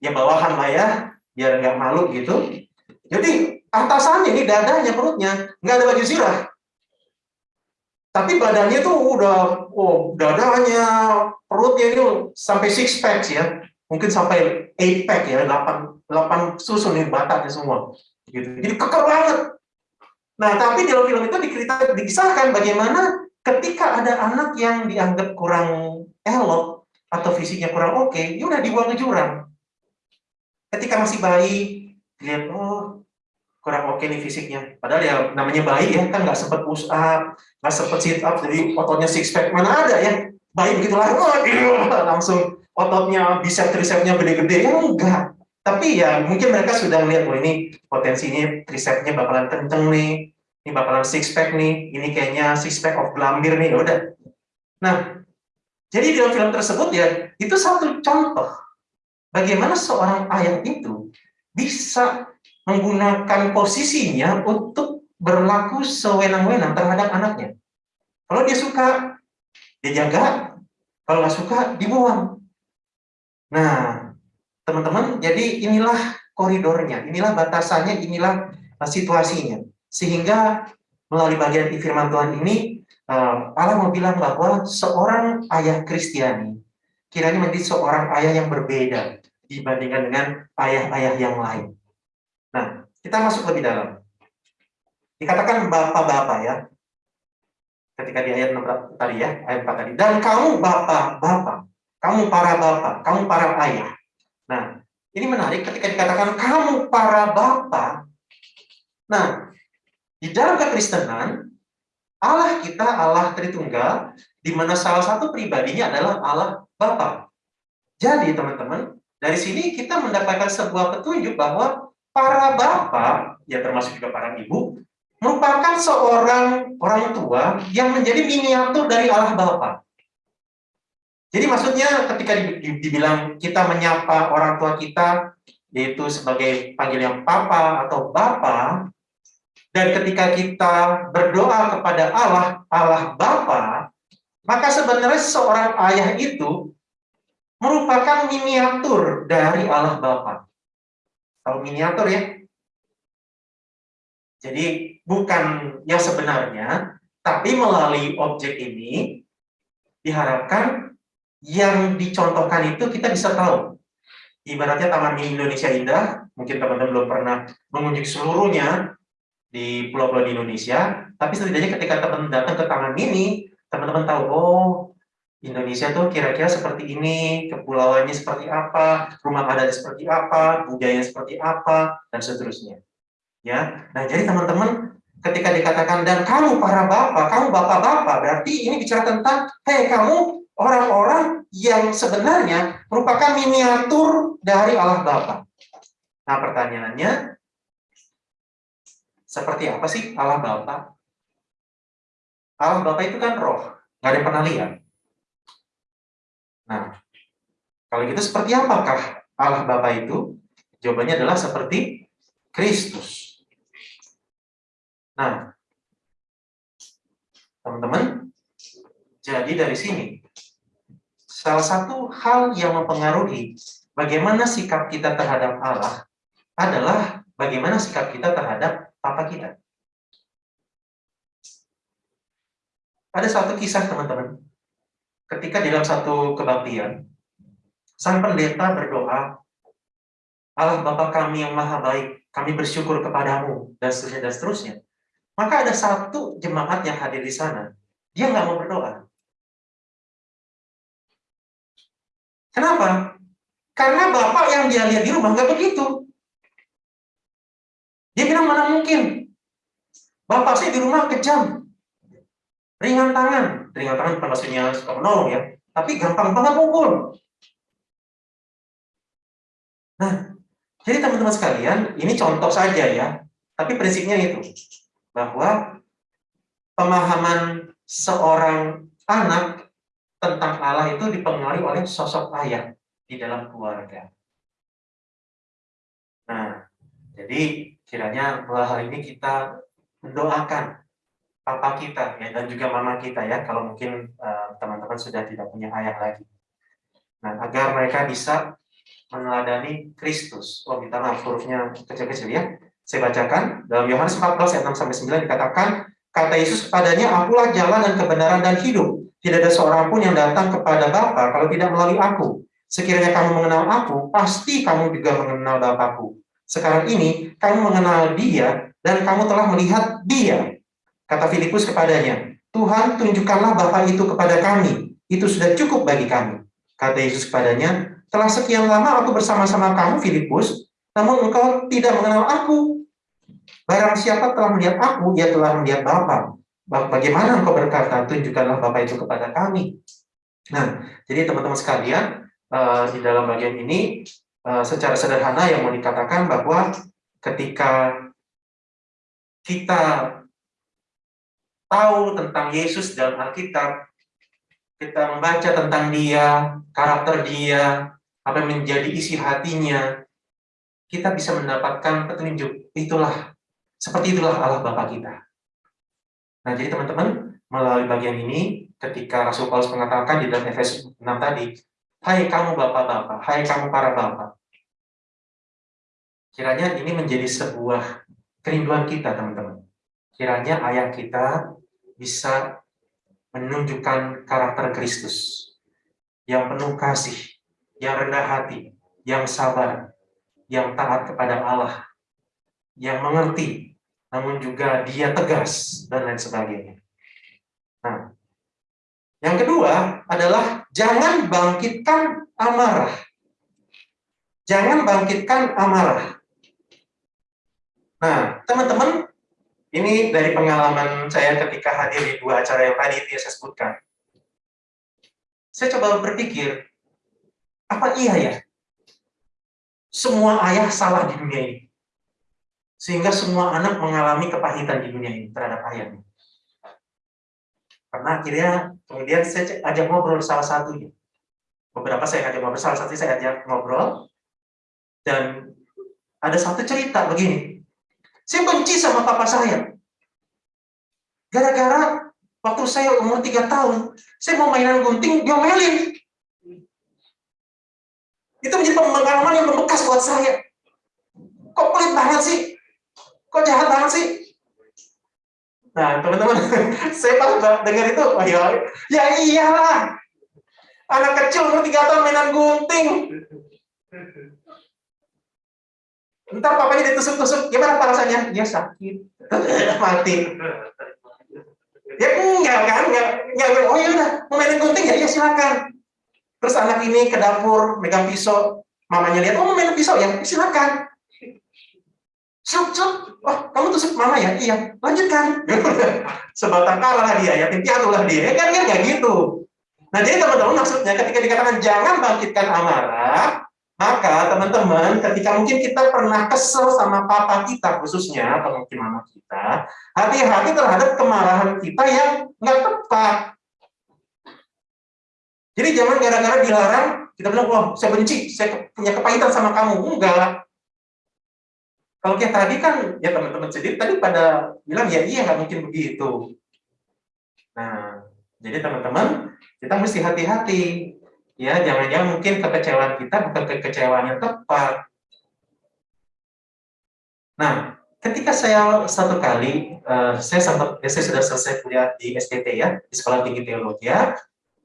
ya bawahan lah ya, biar nggak malu gitu. Jadi atasannya ini dadanya perutnya nggak ada baju zirah, tapi badannya tuh udah oh dadanya perutnya itu sampai six packs ya mungkin sampai eight pack ya delapan delapan susun nih bataknya semua gitu. Jadi kekal banget. Nah, tapi dalam film itu dikisahkan bagaimana ketika ada anak yang dianggap kurang elok atau fisiknya kurang oke, okay, ya udah dibuang ke jurang. Ketika masih bayi, lihat oh kurang oke okay nih fisiknya. Padahal ya namanya bayi ya kan nggak sempat push up, nggak sempat sit up, jadi ototnya six pack mana ada ya. Bayi begitu lahir, oh, langsung ototnya bisa tricepsnya gede-gede ya enggak tapi ya mungkin mereka sudah melihat, oh ini potensinya tricepsnya bakalan kenceng nih, ini bakalan six pack nih, ini kayaknya six pack of gelambir nih, ya udah. Nah, jadi dalam film tersebut ya, itu satu contoh bagaimana seorang ayah itu bisa menggunakan posisinya untuk berlaku sewenang-wenang terhadap anaknya. Kalau dia suka, dia jaga. Kalau nggak suka, dibuang. Nah, Teman-teman, jadi inilah koridornya, inilah batasannya, inilah uh, situasinya. Sehingga melalui bagian firman Tuhan ini, uh, Allah mau bilang bahwa seorang ayah Kristiani kiranya menjadi seorang ayah yang berbeda dibandingkan dengan ayah-ayah yang lain. Nah, kita masuk lebih dalam. Dikatakan bapak-bapak ya, ketika di ayat 6 tadi ya, ayat 4 tadi. Dan kamu bapak-bapak, kamu para bapak, kamu para ayah. Nah, ini menarik ketika dikatakan kamu para bapak. Nah, di dalam kekristenan, Allah kita Allah Tritunggal, di mana salah satu pribadinya adalah Allah Bapa. Jadi teman-teman, dari sini kita mendapatkan sebuah petunjuk bahwa para bapak, ya termasuk juga para ibu, merupakan seorang orang tua yang menjadi miniatur dari Allah Bapa. Jadi maksudnya ketika dibilang kita menyapa orang tua kita, yaitu sebagai panggilan Papa atau Bapa, dan ketika kita berdoa kepada Allah, Allah Bapa, maka sebenarnya seorang ayah itu merupakan miniatur dari Allah Bapa. Tahu miniatur ya? Jadi bukan yang sebenarnya, tapi melalui objek ini diharapkan yang dicontohkan itu kita bisa tahu. Ibaratnya Taman Mini Indonesia Indah, mungkin teman-teman belum pernah mengunjungi seluruhnya di pulau-pulau di Indonesia, tapi setidaknya ketika teman datang ke Taman Mini, teman-teman tahu, oh Indonesia tuh kira-kira seperti ini, kepulauannya seperti apa, rumah adatnya seperti apa, budaya seperti apa, dan seterusnya. Ya, nah jadi teman-teman ketika dikatakan dan kamu para bapak, kamu bapak-bapak, berarti ini bicara tentang, hei kamu orang-orang yang sebenarnya merupakan miniatur dari Allah Bapa. Nah pertanyaannya, seperti apa sih Allah Bapa? Allah Bapa itu kan roh, nggak ada yang pernah lihat. Nah, kalau gitu seperti apakah Allah Bapa itu? Jawabannya adalah seperti Kristus. Nah, teman-teman, jadi dari sini, salah satu hal yang mempengaruhi bagaimana sikap kita terhadap Allah adalah bagaimana sikap kita terhadap Papa kita. Ada satu kisah, teman-teman. Ketika dalam satu kebaktian, sang pendeta berdoa, Allah Bapa kami yang maha baik, kami bersyukur kepadamu, dan seterusnya, dan seterusnya. Maka ada satu jemaat yang hadir di sana, dia nggak mau berdoa. Kenapa? Karena bapak yang dia lihat di rumah nggak begitu. Dia bilang mana mungkin. Bapak saya di rumah kejam. Ringan tangan. Ringan tangan bukan maksudnya suka menolong ya. Tapi gampang banget pukul. Nah, jadi teman-teman sekalian, ini contoh saja ya. Tapi prinsipnya itu bahwa pemahaman seorang anak tentang Allah itu dipengaruhi oleh sosok ayah di dalam keluarga. Nah, jadi kiranya melalui hal ini kita mendoakan papa kita ya dan juga mama kita ya kalau mungkin eh, teman-teman uh, sudah tidak punya ayah lagi. Nah, agar mereka bisa meneladani Kristus. Oh, minta maaf hurufnya kecil-kecil ya. Saya bacakan dalam Yohanes 14 ayat 6 sampai 9 dikatakan kata Yesus kepadanya akulah jalan dan kebenaran dan hidup. Tidak ada seorang pun yang datang kepada Bapa kalau tidak melalui aku. Sekiranya kamu mengenal aku, pasti kamu juga mengenal Bapakku. Sekarang ini kamu mengenal dia dan kamu telah melihat dia. Kata Filipus kepadanya, Tuhan tunjukkanlah Bapa itu kepada kami. Itu sudah cukup bagi kami. Kata Yesus kepadanya, telah sekian lama aku bersama-sama kamu, Filipus, namun engkau tidak mengenal aku. Barang siapa telah melihat aku, dia telah melihat Bapa. Bagaimana engkau berkata, tunjukkanlah Bapa itu kepada kami. Nah, jadi teman-teman sekalian, eh, di dalam bagian ini, eh, secara sederhana yang mau dikatakan bahwa ketika kita tahu tentang Yesus dalam Alkitab, kita membaca tentang dia, karakter dia, apa yang menjadi isi hatinya, kita bisa mendapatkan petunjuk. Itulah seperti itulah Allah Bapa kita. Nah, jadi teman-teman, melalui bagian ini, ketika Rasul Paulus mengatakan di dalam Efesus 6 tadi, Hai kamu Bapak-Bapak, hai kamu para Bapak. Kiranya ini menjadi sebuah kerinduan kita, teman-teman. Kiranya ayah kita bisa menunjukkan karakter Kristus yang penuh kasih, yang rendah hati, yang sabar, yang taat kepada Allah, yang mengerti namun juga dia tegas, dan lain sebagainya. Nah, yang kedua adalah jangan bangkitkan amarah. Jangan bangkitkan amarah. Nah, teman-teman, ini dari pengalaman saya ketika hadir di dua acara yang tadi saya sebutkan. Saya coba berpikir, apa iya ya? Semua ayah salah di dunia ini. Sehingga semua anak mengalami kepahitan di dunia ini terhadap ayahnya. Karena akhirnya kemudian saya ajak ngobrol salah satunya. Beberapa saya ajak ngobrol, salah satu saya ajak ngobrol. Dan ada satu cerita begini. Saya benci sama papa saya. Gara-gara waktu saya umur tiga tahun, saya mau mainan gunting, diomelin. Itu menjadi pengalaman yang membekas buat saya. Kok pelit banget sih? Kok jahat banget sih? Nah, teman-teman, saya pas dengar itu, oh ya, ya iyalah. Anak kecil umur tiga tahun mainan gunting. Ntar papanya ditusuk-tusuk, gimana rasanya? Ya sakit, mati. Ya enggak kan, enggak, enggak, oh ya udah, mau mainin gunting ya, ya silakan. Terus anak ini ke dapur, megang pisau, mamanya lihat, oh mau mainin pisau ya, silakan. Cuk, cuk, oh kamu tusuk mama ya? Iya, lanjutkan. Sebatang kara lah dia, yatim piatu lah dia. Ya kan, kan nggak gitu. Nah jadi teman-teman maksudnya ketika dikatakan jangan bangkitkan amarah, maka teman-teman ketika mungkin kita pernah kesel sama papa kita khususnya, atau mungkin mama kita, hati-hati terhadap kemarahan kita yang nggak tepat. Jadi jangan gara-gara dilarang, kita bilang, wah saya benci, saya punya kepahitan sama kamu. Enggak. Kalau kayak tadi kan, ya teman-teman sendiri tadi pada bilang, ya iya nggak mungkin begitu. Nah, jadi teman-teman, kita mesti hati-hati. Ya, jangan-jangan mungkin kekecewaan kita bukan kekecewaan yang tepat. Nah, ketika saya satu kali, uh, saya sempat, saya sudah selesai kuliah di STT ya, di Sekolah Tinggi Teologi ya,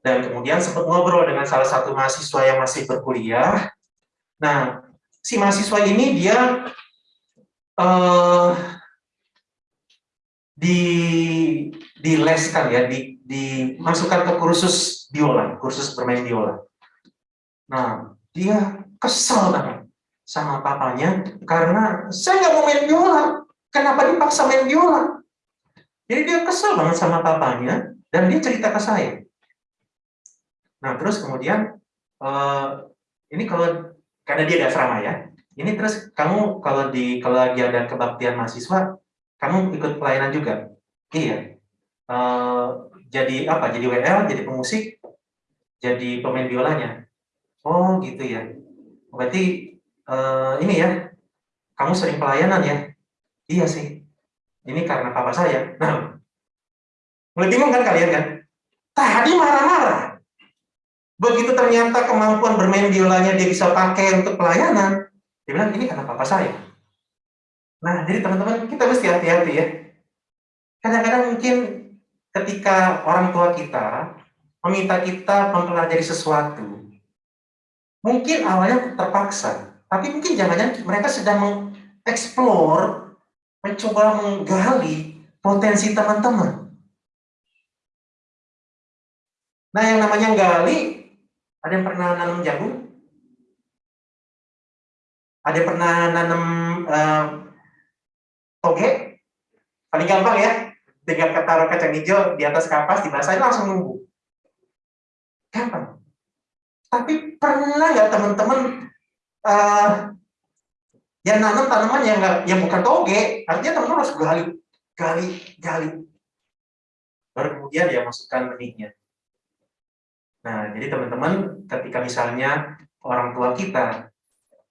dan kemudian sempat ngobrol dengan salah satu mahasiswa yang masih berkuliah. Nah, si mahasiswa ini dia uh, di dileskan ya, di, dimasukkan ke kursus biola, kursus bermain biola. Nah, dia kesel banget sama papanya karena saya nggak mau main biola. Kenapa dipaksa main biola? Jadi dia kesel banget sama papanya dan dia cerita ke saya. Nah, terus kemudian uh, ini kalau karena dia ada asrama ya, ini terus kamu kalau di kalau lagi ada kebaktian mahasiswa, kamu ikut pelayanan juga? Iya. Uh, jadi apa? Jadi WL, jadi pemusik, jadi pemain biolanya. Oh gitu ya. Berarti uh, ini ya, kamu sering pelayanan ya? Iya sih. Ini karena papa saya. Nah, mulai bingung kan kalian kan? Tadi marah-marah. Begitu ternyata kemampuan bermain biolanya dia bisa pakai untuk pelayanan, dia bilang, ini karena papa saya. Nah, jadi teman-teman, kita mesti hati-hati ya. Kadang-kadang mungkin ketika orang tua kita meminta kita mempelajari sesuatu, mungkin awalnya terpaksa, tapi mungkin jangan-jangan mereka sedang mengeksplor, mencoba menggali potensi teman-teman. Nah, yang namanya gali, ada yang pernah nanam jagung? Ada pernah nanam uh, toge? Paling gampang ya, tinggal taruh kacang hijau di atas kapas, dibasahin langsung numbuh. Gampang. Tapi pernah nggak teman-teman uh, yang nanam tanaman yang yang bukan toge, artinya teman-teman harus gali, gali, gali. Baru kemudian ya masukkan benihnya. Nah, jadi teman-teman, ketika misalnya orang tua kita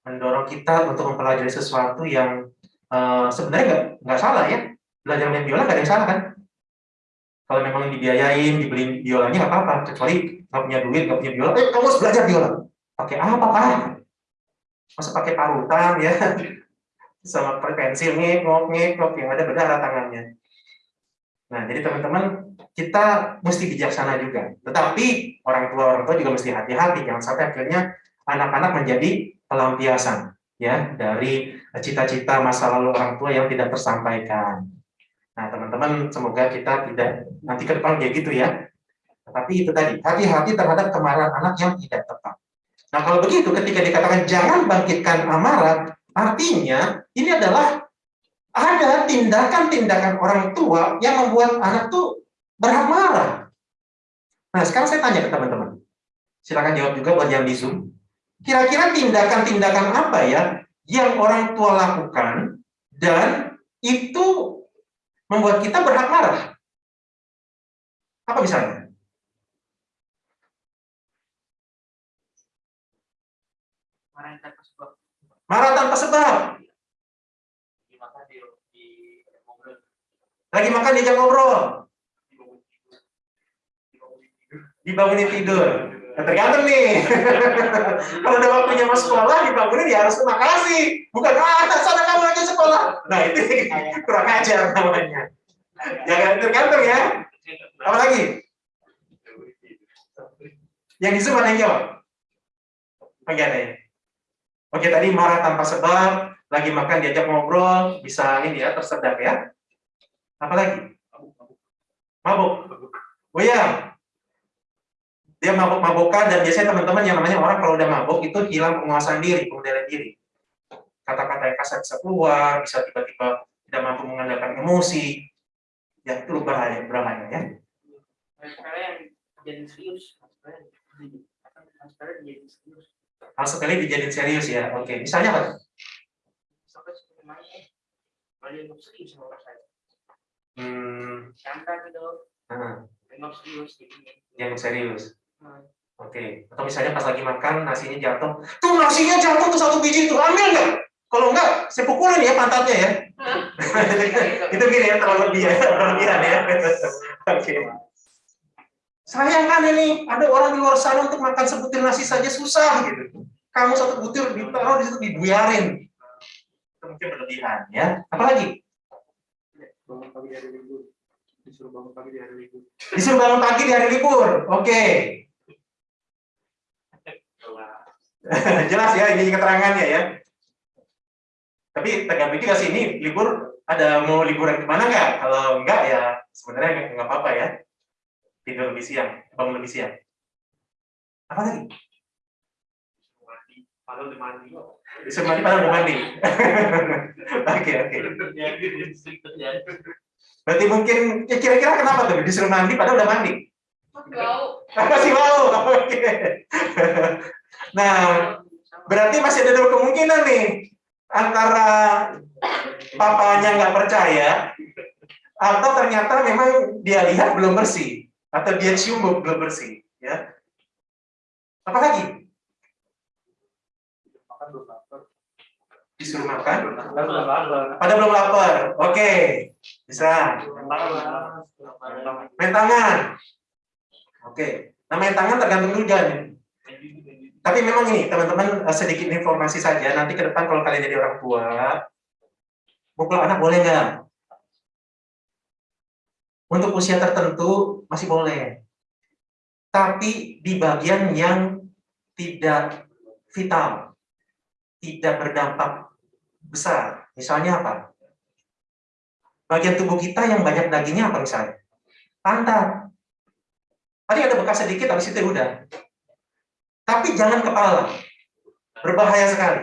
mendorong kita untuk mempelajari sesuatu yang uh, sebenarnya nggak salah ya. Belajar main biola nggak ada yang salah kan? Kalau memang dibiayain dibeliin biolanya nggak apa-apa kecuali nggak punya duit nggak punya biola. Eh kamu harus belajar biola. Pakai apa pak? Masa pakai parutan ya? Sama pensil ngekok yang ada berdarah tangannya. Nah jadi teman-teman kita mesti bijaksana juga. Tetapi orang tua orang tua juga mesti hati-hati. Jangan sampai akhirnya anak-anak menjadi pelampiasan ya dari cita-cita masa lalu orang tua yang tidak tersampaikan. Nah, teman-teman, semoga kita tidak nanti ke depan kayak gitu ya. Tapi itu tadi, hati-hati terhadap kemarahan anak yang tidak tepat. Nah, kalau begitu, ketika dikatakan jangan bangkitkan amarah, artinya ini adalah ada tindakan-tindakan orang tua yang membuat anak tuh berhak marah. Nah, sekarang saya tanya ke teman-teman. Silakan jawab juga buat yang di Zoom. Kira-kira tindakan-tindakan apa ya yang orang tua lakukan dan itu membuat kita berhak marah? Apa misalnya? Marah tanpa sebab. Marah tanpa sebab. Lagi makan diajak ngobrol. Dibangunin tidur. Nah, tergantung nih. Kalau udah waktunya mau sekolah, dibangunin ya harus terima kasih. Bukan, ah, sana kamu lagi sekolah. Nah, itu kurang ajar namanya. Ya kan, tergantung ya. Apa lagi? Yang di Zoom ada yang jawab? Oke, ada ya? Oke, tadi marah tanpa sebab, lagi makan diajak ngobrol, bisa ini ya, tersedak ya. Apa lagi? Mabuk. Oh iya, dia mabuk-mabukan dan biasanya teman-teman yang namanya orang kalau udah mabuk itu hilang penguasaan diri, pengendalian diri. Kata-kata yang kasar bisa keluar, bisa tiba-tiba tidak mampu mengandalkan emosi. Ya itu bahaya, berbahaya ya. Hal sekali dijadiin serius ya. Oke, misalnya apa? Hmm. Nah. Yang serius. Oke, atau misalnya pas lagi makan nasinya jatuh, tuh nasinya jatuh tuh satu biji tuh, ambil nggak? Kalau enggak, saya pukulin ya pantatnya ya. itu gini ya, terlalu lebih ya, berlebihan ya. Oke. Sayang kan ini, ada orang di luar sana untuk makan sebutir nasi saja susah gitu. Kamu satu butir ditaruh di situ dibiarin. Itu mungkin berlebihan ya. Apalagi? Disuruh bangun pagi di hari libur. Disuruh bangun pagi di hari libur. Oke. Jelas ya ini keterangannya ya. Tapi tergantung juga sih ini libur ada mau liburan ke mana nggak? Kalau enggak ya sebenarnya nggak apa-apa ya. Tidur lebih siang, bangun lebih siang. Apa lagi? Padahal udah mandi. Disuruh mandi padahal udah mandi. Oke oke. Berarti mungkin ya kira-kira kenapa tuh disuruh mandi padahal udah mandi? Bau. Masih mau. Oke. Nah, berarti masih ada dua kemungkinan nih antara papanya nggak percaya atau ternyata memang dia lihat belum bersih atau dia cium belum bersih ya. Apa lagi? Disuruh makan? Pada belum lapar? Oke. Bisa. Main tangan oke nah main tangan tergantung juga nih tapi memang ini teman-teman eh, sedikit informasi saja nanti ke depan kalau kalian jadi orang tua pukul anak boleh nggak untuk usia tertentu masih boleh tapi di bagian yang tidak vital tidak berdampak besar. Misalnya apa? Bagian tubuh kita yang banyak dagingnya apa misalnya? Pantat. Tadi ada bekas sedikit, habis itu udah. Tapi jangan kepala. Berbahaya sekali.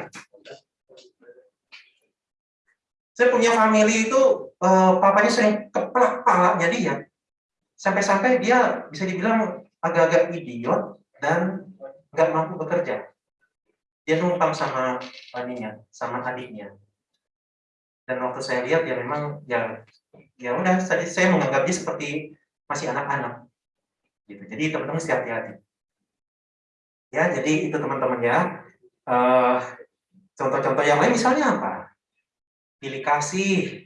Saya punya family itu, eh, papanya sering keplak palanya dia. Sampai-sampai dia bisa dibilang agak-agak idiot dan nggak mampu bekerja dia numpang sama aninya, sama adiknya. Dan waktu saya lihat ya memang ya ya udah saya menganggap dia seperti masih anak-anak. Gitu. Jadi teman-teman mesti hati-hati. Ya, jadi itu teman-teman ya. Contoh-contoh uh, yang lain misalnya apa? Pilih kasih.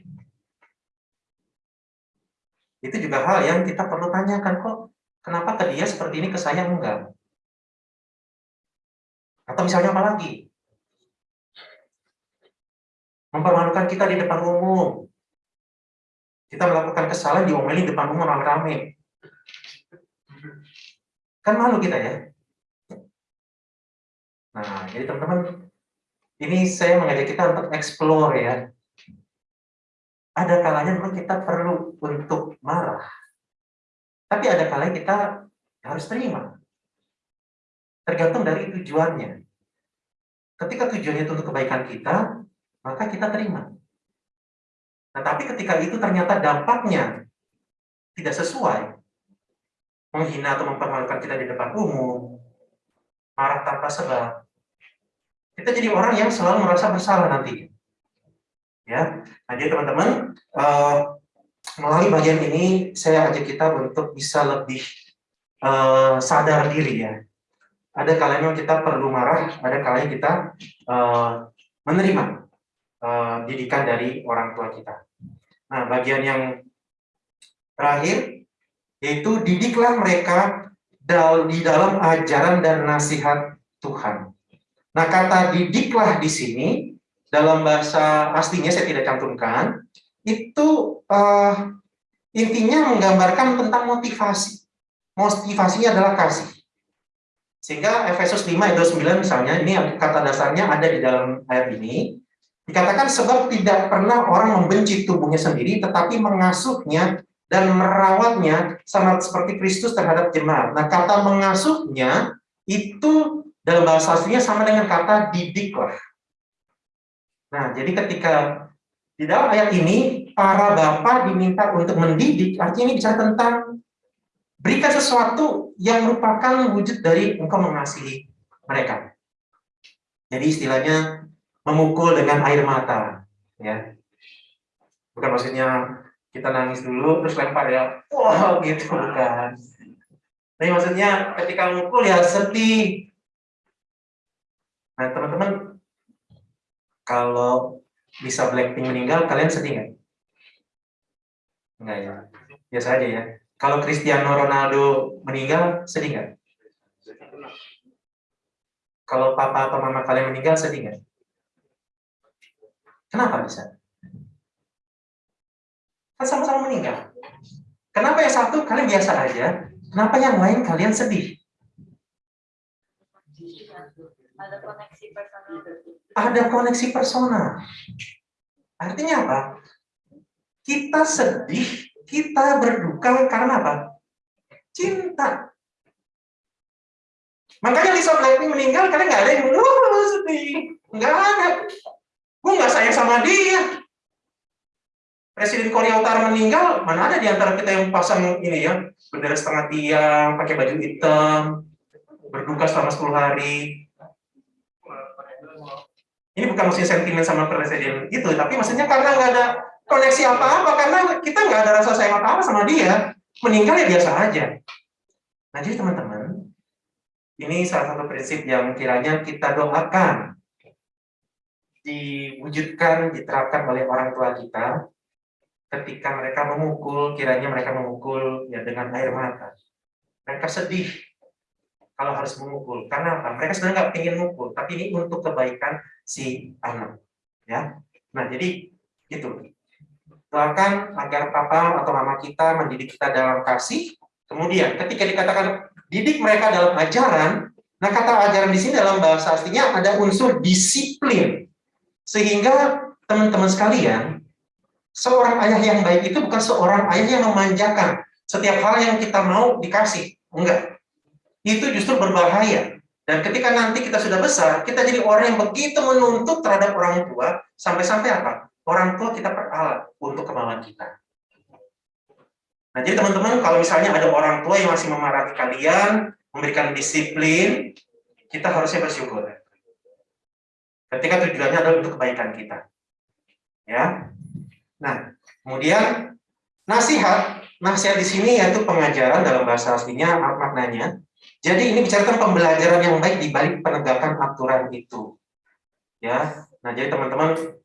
Itu juga hal yang kita perlu tanyakan kok. Kenapa ke dia seperti ini ke saya enggak? Atau misalnya apa lagi? Mempermalukan kita di depan umum. Kita melakukan kesalahan diomelin di depan umum rame-rame. Kan malu kita ya. Nah, jadi teman-teman, ini saya mengajak kita untuk explore ya. Ada kalanya memang kita perlu untuk marah. Tapi ada kalanya kita harus terima. Tergantung dari tujuannya. Ketika tujuannya itu untuk kebaikan kita, maka kita terima. Nah, tapi ketika itu ternyata dampaknya tidak sesuai, menghina atau mempermalukan kita di depan umum, marah tanpa sebab, kita jadi orang yang selalu merasa bersalah nanti. Ya, nah jadi teman-teman, uh, melalui bagian ini saya ajak kita untuk bisa lebih uh, sadar diri ya, ada kalanya kita perlu marah, ada kalanya kita uh, menerima. eh, didikan dari orang tua kita. Nah, bagian yang terakhir yaitu didiklah mereka di dalam ajaran dan nasihat Tuhan. Nah, kata didiklah di sini dalam bahasa aslinya saya tidak cantumkan, itu uh, intinya menggambarkan tentang motivasi. Motivasinya adalah kasih. Sehingga Efesus 5 ayat 9 misalnya, ini kata dasarnya ada di dalam ayat ini, dikatakan sebab tidak pernah orang membenci tubuhnya sendiri, tetapi mengasuhnya dan merawatnya sama seperti Kristus terhadap jemaat. Nah, kata mengasuhnya itu dalam bahasa aslinya sama dengan kata didiklah. Nah, jadi ketika di dalam ayat ini, para bapak diminta untuk mendidik, artinya ini bicara tentang berikan sesuatu yang merupakan wujud dari engkau mengasihi mereka. Jadi istilahnya memukul dengan air mata, ya. Bukan maksudnya kita nangis dulu terus lempar ya, wow, gitu bukan. Tapi maksudnya ketika memukul ya sedih. Nah teman-teman kalau bisa Blackpink meninggal, kalian sedih nggak? Enggak ya, biasa aja ya. Kalau Cristiano Ronaldo meninggal, sedih nggak? Kalau papa atau mama kalian meninggal, sedih nggak? Kenapa bisa? Kan sama-sama meninggal. Kenapa yang satu kalian biasa aja, kenapa yang lain kalian sedih? Ada koneksi personal ada koneksi personal. Artinya apa? Kita sedih, kita berduka karena apa? Cinta. Makanya Lisa Blackpink meninggal, karena nggak ada yang sedih. Nggak ada. Gue nggak sayang sama dia. Presiden Korea Utara meninggal, mana ada di antara kita yang pasang ini ya, bendera setengah tiang, pakai baju hitam, berduka selama 10 hari, ini bukan maksudnya sentimen sama presiden itu, tapi maksudnya karena nggak ada koneksi apa-apa, karena kita nggak ada rasa sayang apa-apa sama dia, meninggal ya biasa aja. Nah jadi teman-teman, ini salah satu prinsip yang kiranya kita doakan diwujudkan, diterapkan oleh orang tua kita ketika mereka memukul, kiranya mereka memukul ya dengan air mata. Mereka sedih kalau harus memukul. Karena apa? Mereka sebenarnya nggak ingin mukul, tapi ini untuk kebaikan si anak. Ya, nah jadi itu. Doakan agar papa atau mama kita mendidik kita dalam kasih. Kemudian ketika dikatakan didik mereka dalam ajaran, nah kata ajaran di sini dalam bahasa aslinya ada unsur disiplin. Sehingga teman-teman sekalian, seorang ayah yang baik itu bukan seorang ayah yang memanjakan setiap hal yang kita mau dikasih. Enggak itu justru berbahaya. Dan ketika nanti kita sudah besar, kita jadi orang yang begitu menuntut terhadap orang tua, sampai-sampai apa? Orang tua kita peralat untuk kemauan kita. Nah, jadi teman-teman, kalau misalnya ada orang tua yang masih memarahi kalian, memberikan disiplin, kita harusnya bersyukur. Ketika tujuannya adalah untuk kebaikan kita. Ya. Nah, kemudian nasihat, nasihat di sini yaitu pengajaran dalam bahasa aslinya maknanya jadi ini bicarakan pembelajaran yang baik di balik penegakan aturan itu. Ya, nah jadi teman-teman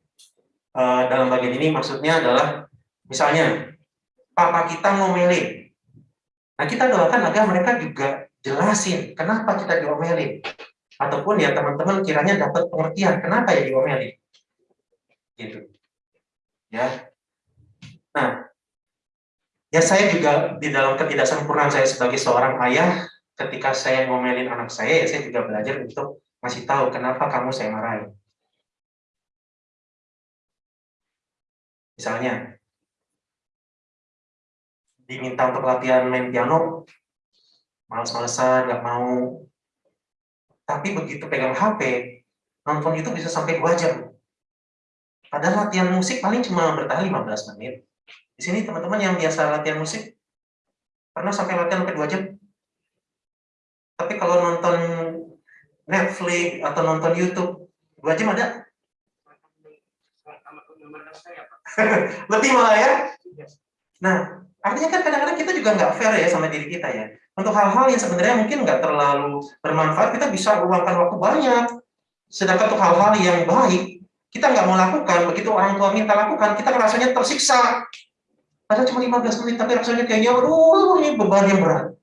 uh, dalam bagian ini maksudnya adalah misalnya papa kita ngomelin. Nah kita doakan agar mereka juga jelasin kenapa kita diomelin. Ataupun ya teman-teman kiranya dapat pengertian kenapa ya diomelin. Gitu. Ya. Nah, ya saya juga di dalam ketidaksempurnaan saya sebagai seorang ayah ketika saya ngomelin anak saya, ya saya juga belajar untuk masih tahu kenapa kamu saya marahin. Misalnya, diminta untuk latihan main piano, males-malesan, nggak mau. Tapi begitu pegang HP, nonton itu bisa sampai 2 jam. Padahal latihan musik paling cuma bertahan 15 menit. Di sini teman-teman yang biasa latihan musik, pernah sampai latihan sampai 2 jam? Tapi kalau nonton Netflix atau nonton YouTube, dua jam ada? Lebih malah ya? Nah, artinya kan kadang-kadang kita juga nggak fair ya sama diri kita ya. Untuk hal-hal yang sebenarnya mungkin nggak terlalu bermanfaat, kita bisa luangkan waktu banyak. Sedangkan untuk hal-hal yang baik, kita nggak mau lakukan, begitu orang tua minta lakukan, kita rasanya tersiksa. Padahal cuma 15 menit, tapi rasanya kayaknya, aduh, ini beban yang berat.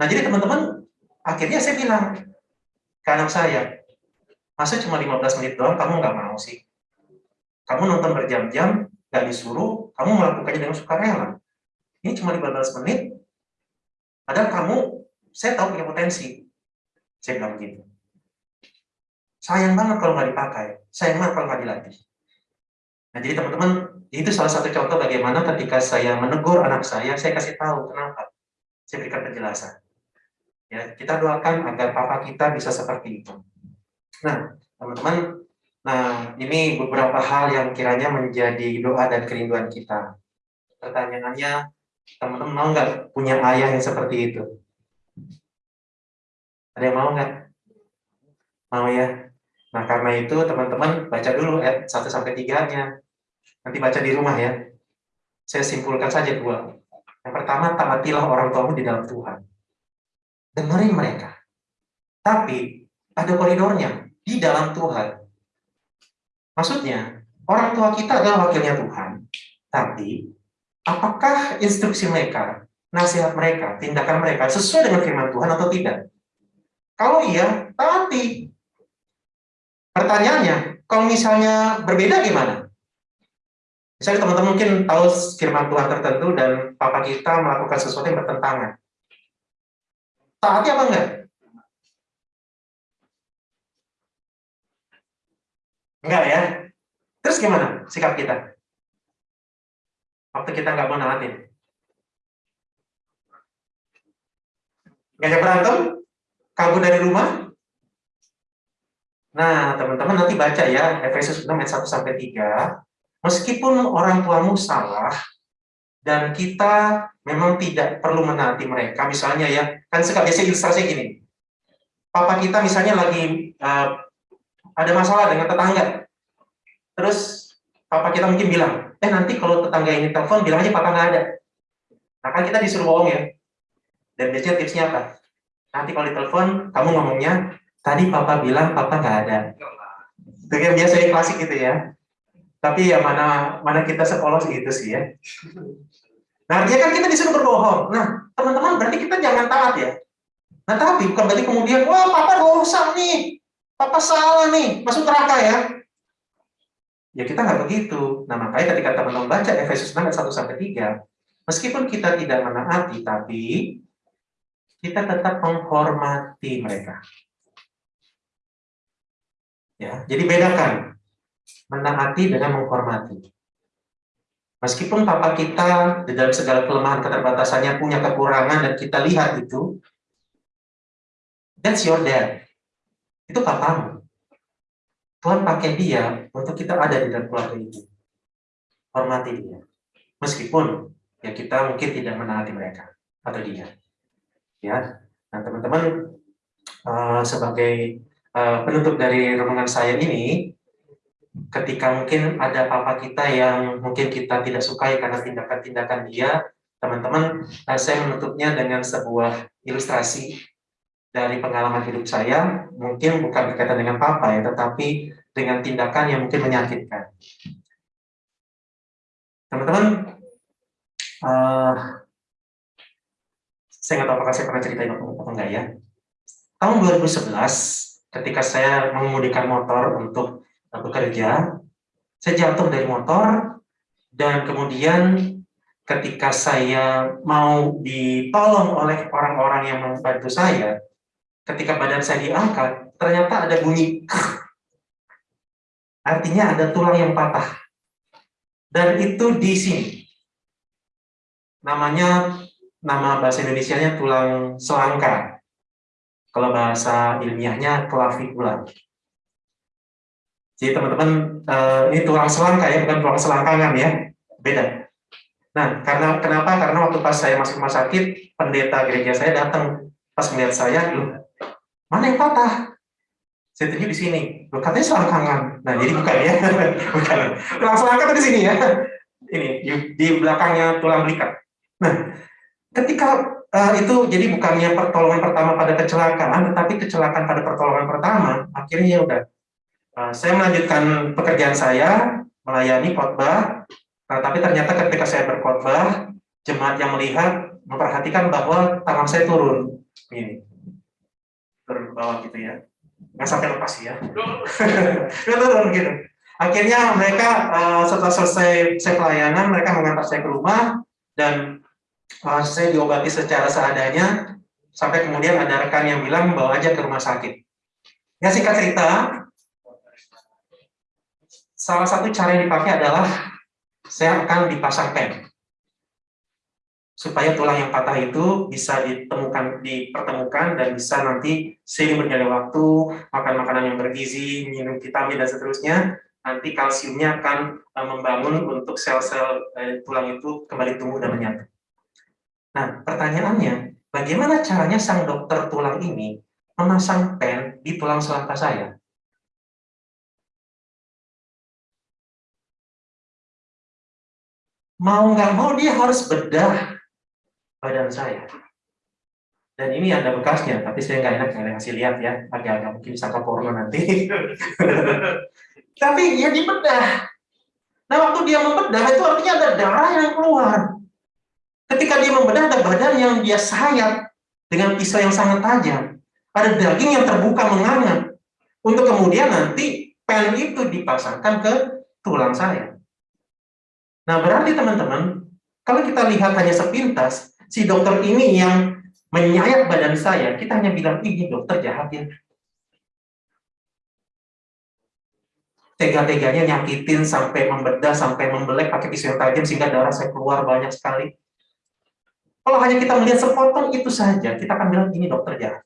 Nah, jadi teman-teman, akhirnya saya bilang ke anak saya, masa cuma 15 menit doang, kamu nggak mau sih? Kamu nonton berjam-jam, nggak disuruh, kamu melakukannya dengan sukarela. Ini cuma 15 menit, padahal kamu, saya tahu punya potensi. Saya bilang begitu. Sayang banget kalau nggak dipakai, sayang banget kalau nggak dilatih. Nah, jadi teman-teman, itu salah satu contoh bagaimana ketika saya menegur anak saya, saya kasih tahu kenapa. Saya berikan penjelasan. Ya, kita doakan agar papa kita bisa seperti itu. Nah, teman-teman, nah ini beberapa hal yang kiranya menjadi doa dan kerinduan kita. Pertanyaannya, teman-teman mau nggak punya ayah yang seperti itu? Ada yang mau nggak? Mau ya? Nah, karena itu teman-teman baca dulu ayat 1 sampai 3-nya. Nanti baca di rumah ya. Saya simpulkan saja dua. Yang pertama, taatilah orang tuamu di dalam Tuhan. Dengerin mereka. Tapi ada koridornya di dalam Tuhan. Maksudnya, orang tua kita adalah wakilnya Tuhan. Tapi apakah instruksi mereka, nasihat mereka, tindakan mereka sesuai dengan firman Tuhan atau tidak? Kalau iya, taati. Pertanyaannya, kalau misalnya berbeda gimana? Misalnya teman-teman mungkin tahu firman Tuhan tertentu dan papa kita melakukan sesuatu yang bertentangan. Taati apa enggak? Enggak ya? Terus gimana sikap kita? Waktu kita nggak mau naatin. Ngajak berantem? Kabur dari rumah? Nah, teman-teman nanti baca ya, Efesus 6 ayat 1 sampai 3. Meskipun orang tuamu salah dan kita memang tidak perlu menaati mereka, misalnya ya, kan suka biasa ilustrasi gini. Papa kita misalnya lagi uh, ada masalah dengan tetangga. Terus papa kita mungkin bilang, eh nanti kalau tetangga ini telepon bilang aja papa nggak ada. Nah kan kita disuruh bohong ya. Dan biasanya tipsnya apa? Nanti kalau ditelepon, kamu ngomongnya, tadi papa bilang papa nggak ada. Itu yang biasanya klasik gitu ya. Tapi ya mana mana kita sekolah gitu sih ya. Nah artinya kan kita disuruh berbohong. Nah teman-teman berarti kita jangan taat ya. Nah tapi bukan berarti kemudian, wah papa dosa nih, papa salah nih, masuk neraka ya. Ya kita nggak begitu. Nah makanya ketika teman-teman baca Efesus 6 ayat 1 sampai 3, meskipun kita tidak menaati, tapi kita tetap menghormati mereka. Ya, jadi bedakan menaati dengan menghormati. Meskipun papa kita di dalam segala kelemahan keterbatasannya punya kekurangan dan kita lihat itu, that's your dad. Itu papamu. Tuhan pakai dia untuk kita ada di dalam keluarga itu. Hormati dia. Meskipun ya kita mungkin tidak menaati mereka atau dia. Ya. Nah, teman-teman uh, sebagai uh, penutup dari renungan saya ini, ketika mungkin ada papa kita yang mungkin kita tidak sukai karena tindakan-tindakan dia, teman-teman, uh, saya menutupnya dengan sebuah ilustrasi dari pengalaman hidup saya, mungkin bukan berkaitan dengan papa ya, tetapi dengan tindakan yang mungkin menyakitkan. Teman-teman, uh, saya nggak tahu apakah saya pernah ceritain atau enggak ya. Tahun 2011, ketika saya mengemudikan motor untuk bekerja, saya jatuh dari motor, dan kemudian ketika saya mau ditolong oleh orang-orang yang membantu saya, ketika badan saya diangkat, ternyata ada bunyi artinya ada tulang yang patah. Dan itu di sini. Namanya nama bahasa Indonesia-nya tulang selangka. Kalau bahasa ilmiahnya clavicula. Jadi teman-teman, uh, ini tulang selangka ya, bukan tulang selangkangan ya, beda. Nah, karena kenapa? Karena waktu pas saya masuk rumah sakit, pendeta gereja saya datang pas melihat saya, loh, mana yang patah? Saya tunjuk di sini. Loh, katanya selangkangan. Nah, jadi bukan ya, bukan. Tulang selangka di sini ya. Ini di belakangnya tulang belikat. Nah, ketika uh, itu jadi bukannya pertolongan pertama pada kecelakaan, tetapi kecelakaan pada pertolongan pertama, akhirnya ya udah Uh, saya melanjutkan pekerjaan saya, melayani khotbah, nah, tapi ternyata ketika saya berkhotbah, jemaat yang melihat memperhatikan bahwa tangan saya turun. Ini. Turun ke bawah gitu ya. Nggak sampai lepas ya. Nggak turun gitu. Akhirnya mereka uh, setelah selesai saya pelayanan, mereka mengantar saya ke rumah, dan saya diobati secara seadanya, sampai kemudian ada rekan yang bilang bawa aja ke rumah sakit. Ya singkat cerita, salah satu cara yang dipakai adalah saya akan dipasang pen supaya tulang yang patah itu bisa ditemukan dipertemukan dan bisa nanti seiring berjalannya waktu makan makanan yang bergizi minum vitamin dan seterusnya nanti kalsiumnya akan uh, membangun untuk sel-sel uh, tulang itu kembali tumbuh dan menyatu. Nah pertanyaannya bagaimana caranya sang dokter tulang ini memasang pen di tulang selangkah saya? Mau nggak mau dia harus bedah badan saya. Dan ini ada bekasnya, tapi saya nggak enak kalian kasih lihat ya, agak-agak mungkin sangka porno nanti. tapi dia dibedah. Nah waktu dia membedah itu artinya ada darah yang keluar. Ketika dia membedah ada badan yang dia sayat dengan pisau yang sangat tajam. Ada daging yang terbuka menganga. Untuk kemudian nanti pen itu dipasangkan ke tulang saya. Nah berarti teman-teman, kalau kita lihat hanya sepintas, si dokter ini yang menyayat badan saya, kita hanya bilang, ini dokter jahat ya. Tega-teganya nyakitin sampai membedah, sampai membelek pakai pisau yang tajam sehingga darah saya keluar banyak sekali. Kalau hanya kita melihat sepotong itu saja, kita akan bilang ini dokter jahat.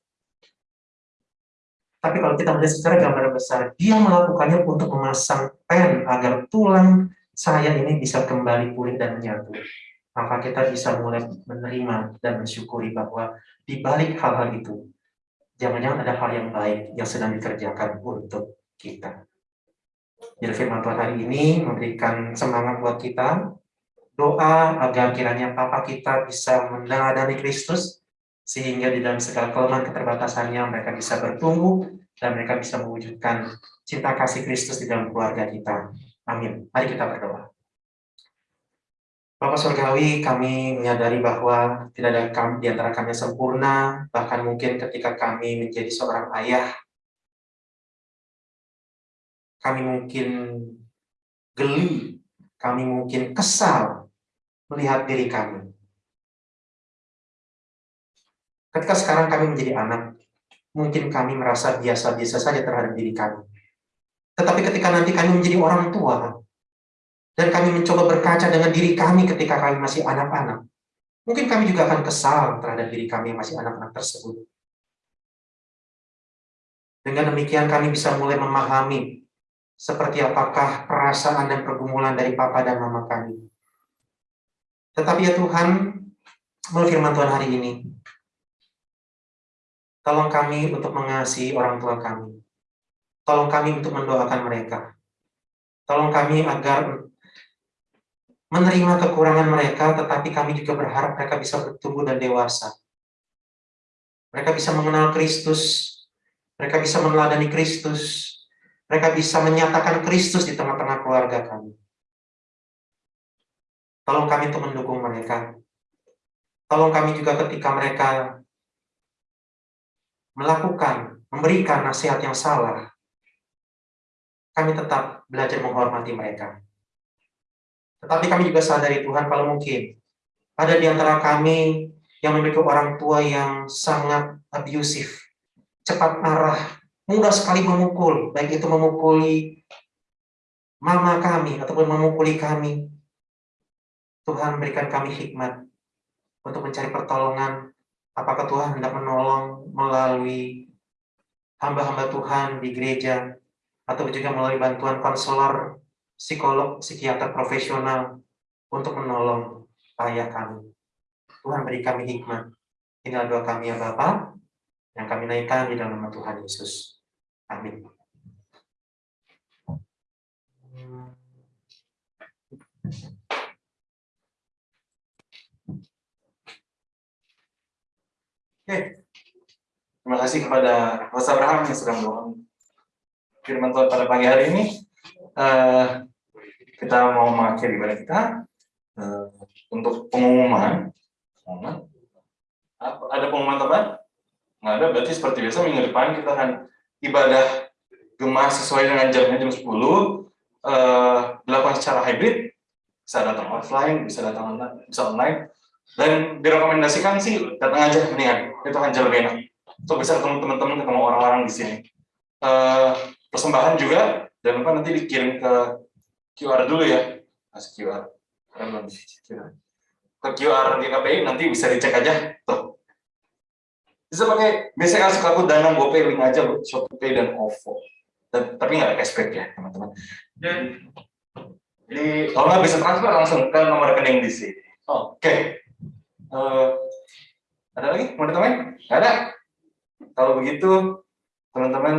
Tapi kalau kita melihat secara gambar besar, dia melakukannya untuk memasang pen agar tulang saya ini bisa kembali pulih dan menyatu maka kita bisa mulai menerima dan mensyukuri bahwa di balik hal-hal itu, jangan-jangan ada hal yang baik yang sedang dikerjakan untuk kita. Jadi firman Tuhan hari ini memberikan semangat buat kita, doa agar kiranya Papa kita bisa meneladani Kristus, sehingga di dalam segala kelemahan keterbatasannya mereka bisa bertumbuh, dan mereka bisa mewujudkan cinta kasih Kristus di dalam keluarga kita. Amin. Mari kita berdoa. Bapak Surgawi, kami menyadari bahwa tidak ada kami, di antara kami yang sempurna, bahkan mungkin ketika kami menjadi seorang ayah, kami mungkin geli, kami mungkin kesal melihat diri kami. Ketika sekarang kami menjadi anak, mungkin kami merasa biasa-biasa saja terhadap diri kami. Tetapi ketika nanti kami menjadi orang tua, dan kami mencoba berkaca dengan diri kami ketika kami masih anak-anak. Mungkin kami juga akan kesal terhadap diri kami yang masih anak-anak tersebut. Dengan demikian kami bisa mulai memahami seperti apakah perasaan dan pergumulan dari papa dan mama kami. Tetapi ya Tuhan, melalui firman Tuhan hari ini, tolong kami untuk mengasihi orang tua kami. Tolong kami untuk mendoakan mereka. Tolong kami agar menerima kekurangan mereka, tetapi kami juga berharap mereka bisa bertumbuh dan dewasa. Mereka bisa mengenal Kristus, mereka bisa meneladani Kristus, mereka bisa menyatakan Kristus di tengah-tengah keluarga kami. Tolong kami untuk mendukung mereka. Tolong kami juga ketika mereka melakukan, memberikan nasihat yang salah, kami tetap belajar menghormati mereka. Tetapi kami juga sadari Tuhan kalau mungkin ada di antara kami yang memiliki orang tua yang sangat abusif, cepat marah, mudah sekali memukul, baik itu memukuli mama kami ataupun memukuli kami. Tuhan berikan kami hikmat untuk mencari pertolongan. Apakah Tuhan hendak menolong melalui hamba-hamba Tuhan di gereja, atau juga melalui bantuan konselor psikolog, psikiater profesional untuk menolong ayah kami. Tuhan beri kami hikmat. Inilah doa kami ya Bapak, yang kami naikkan di dalam nama Tuhan Yesus. Amin. Oke. Terima kasih kepada Mas Abraham yang sudah menolong firman Tuhan pada pagi hari ini, eh, kita mau mengakhiri ibadah kita eh, untuk pengumuman. Apa- Ada pengumuman tambahan? Nggak ada, berarti seperti biasa minggu depan kita akan ibadah gemah sesuai dengan jamnya jam 10, eh, dilakukan secara hybrid, bisa datang offline, bisa datang online, bisa online, dan direkomendasikan sih datang aja mendingan, itu akan jauh lebih enak. Untuk bisa ketemu teman-teman, ketemu orang-orang di sini. Eh, persembahan juga, jangan lupa nanti dikirim ke QR dulu ya, kasih QR. Ke QR di KPI nanti bisa dicek aja, tuh. Bisa pakai, biasanya kan suka aku dana GoPay link aja, Bu, Shopee dan OVO. Dan- tapi nggak ada cashback ya, teman-teman. Jadi, jadi kalau nggak bisa transfer langsung ke nomor rekening di sini. Oke. Eh, ada lagi mau ditambahin? Nggak ada. Kalau begitu, teman-teman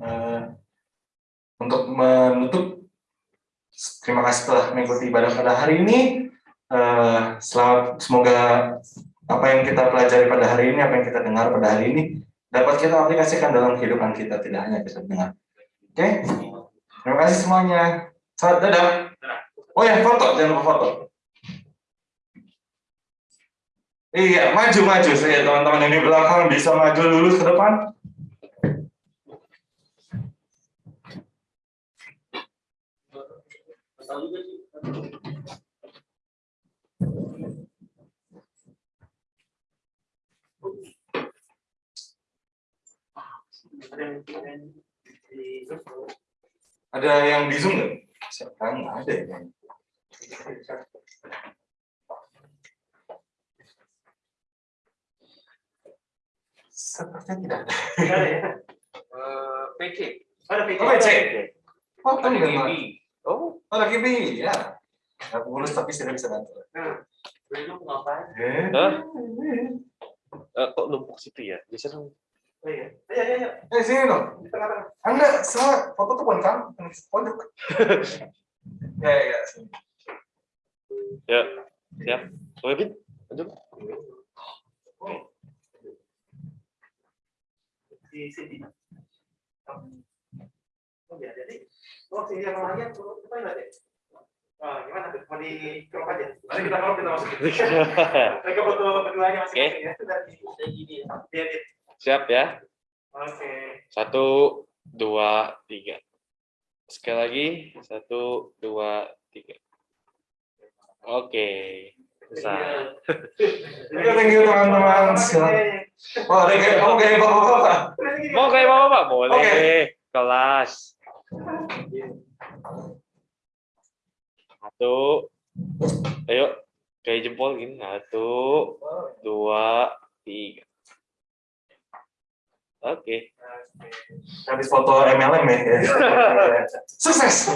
eh, untuk menutup, terima kasih telah mengikuti ibadah pada hari ini. Eh, selamat, semoga apa yang kita pelajari pada hari ini, apa yang kita dengar pada hari ini, dapat kita aplikasikan dalam kehidupan kita, tidak hanya bisa dengar. Oke? Terima kasih semuanya. Selamat dadah. Oh ya, foto, jangan lupa foto. Iya, maju maju saya teman-teman ini belakang bisa maju dulu ke depan. Ada yang di yang zoom nggak ada ya. Sepertinya tidak ada. Ada ya? Eh, PC. Ada PC. Oh, PC. Oh, kan Ada memang. GB. Oh, Oh, lagi bi, ya. Nggak pengurus tapi sudah bisa bantu. Nah, belum ngapain? Eh, Hah? eh, kok numpuk situ ya? Biasanya Oh iya. Ayo, ayo, ayo. eh sini dong. Di tengah-tengah. Anda semua foto tuh bukan kamu, pojok. ya, ya, ya. sini. ya, siap. Oke, Bin. Lanjut. Di sini. Oh, ya, jadi. Oh, sini yang lainnya, apa yang ada? Oh, gimana tuh? Mau di crop aja? Nanti kita crop, kita masukin. Mereka foto berduanya masing-masing ya. Sudah di di edit. Siap ya. Oke. Satu, dua, tiga. Sekali lagi. Satu, dua, tiga. Oke. Bisa. Oke, thank you teman-teman. Silakan. Oh, ada kayak kamu kayak bapak-bapak. Mau kayak apa, Pak? Boleh. Kelas. Satu. Ayo. Kayak jempol gini. Satu, dua, tiga. Oke. Habis foto MLM ya. Sukses.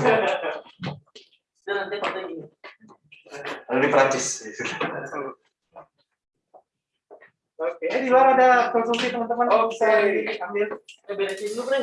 nanti foto ini. Ada di Prancis. Oke, eh, di luar ada konsumsi teman-teman. Oke. Bisa diambil. Eh, beresin dulu, Bre.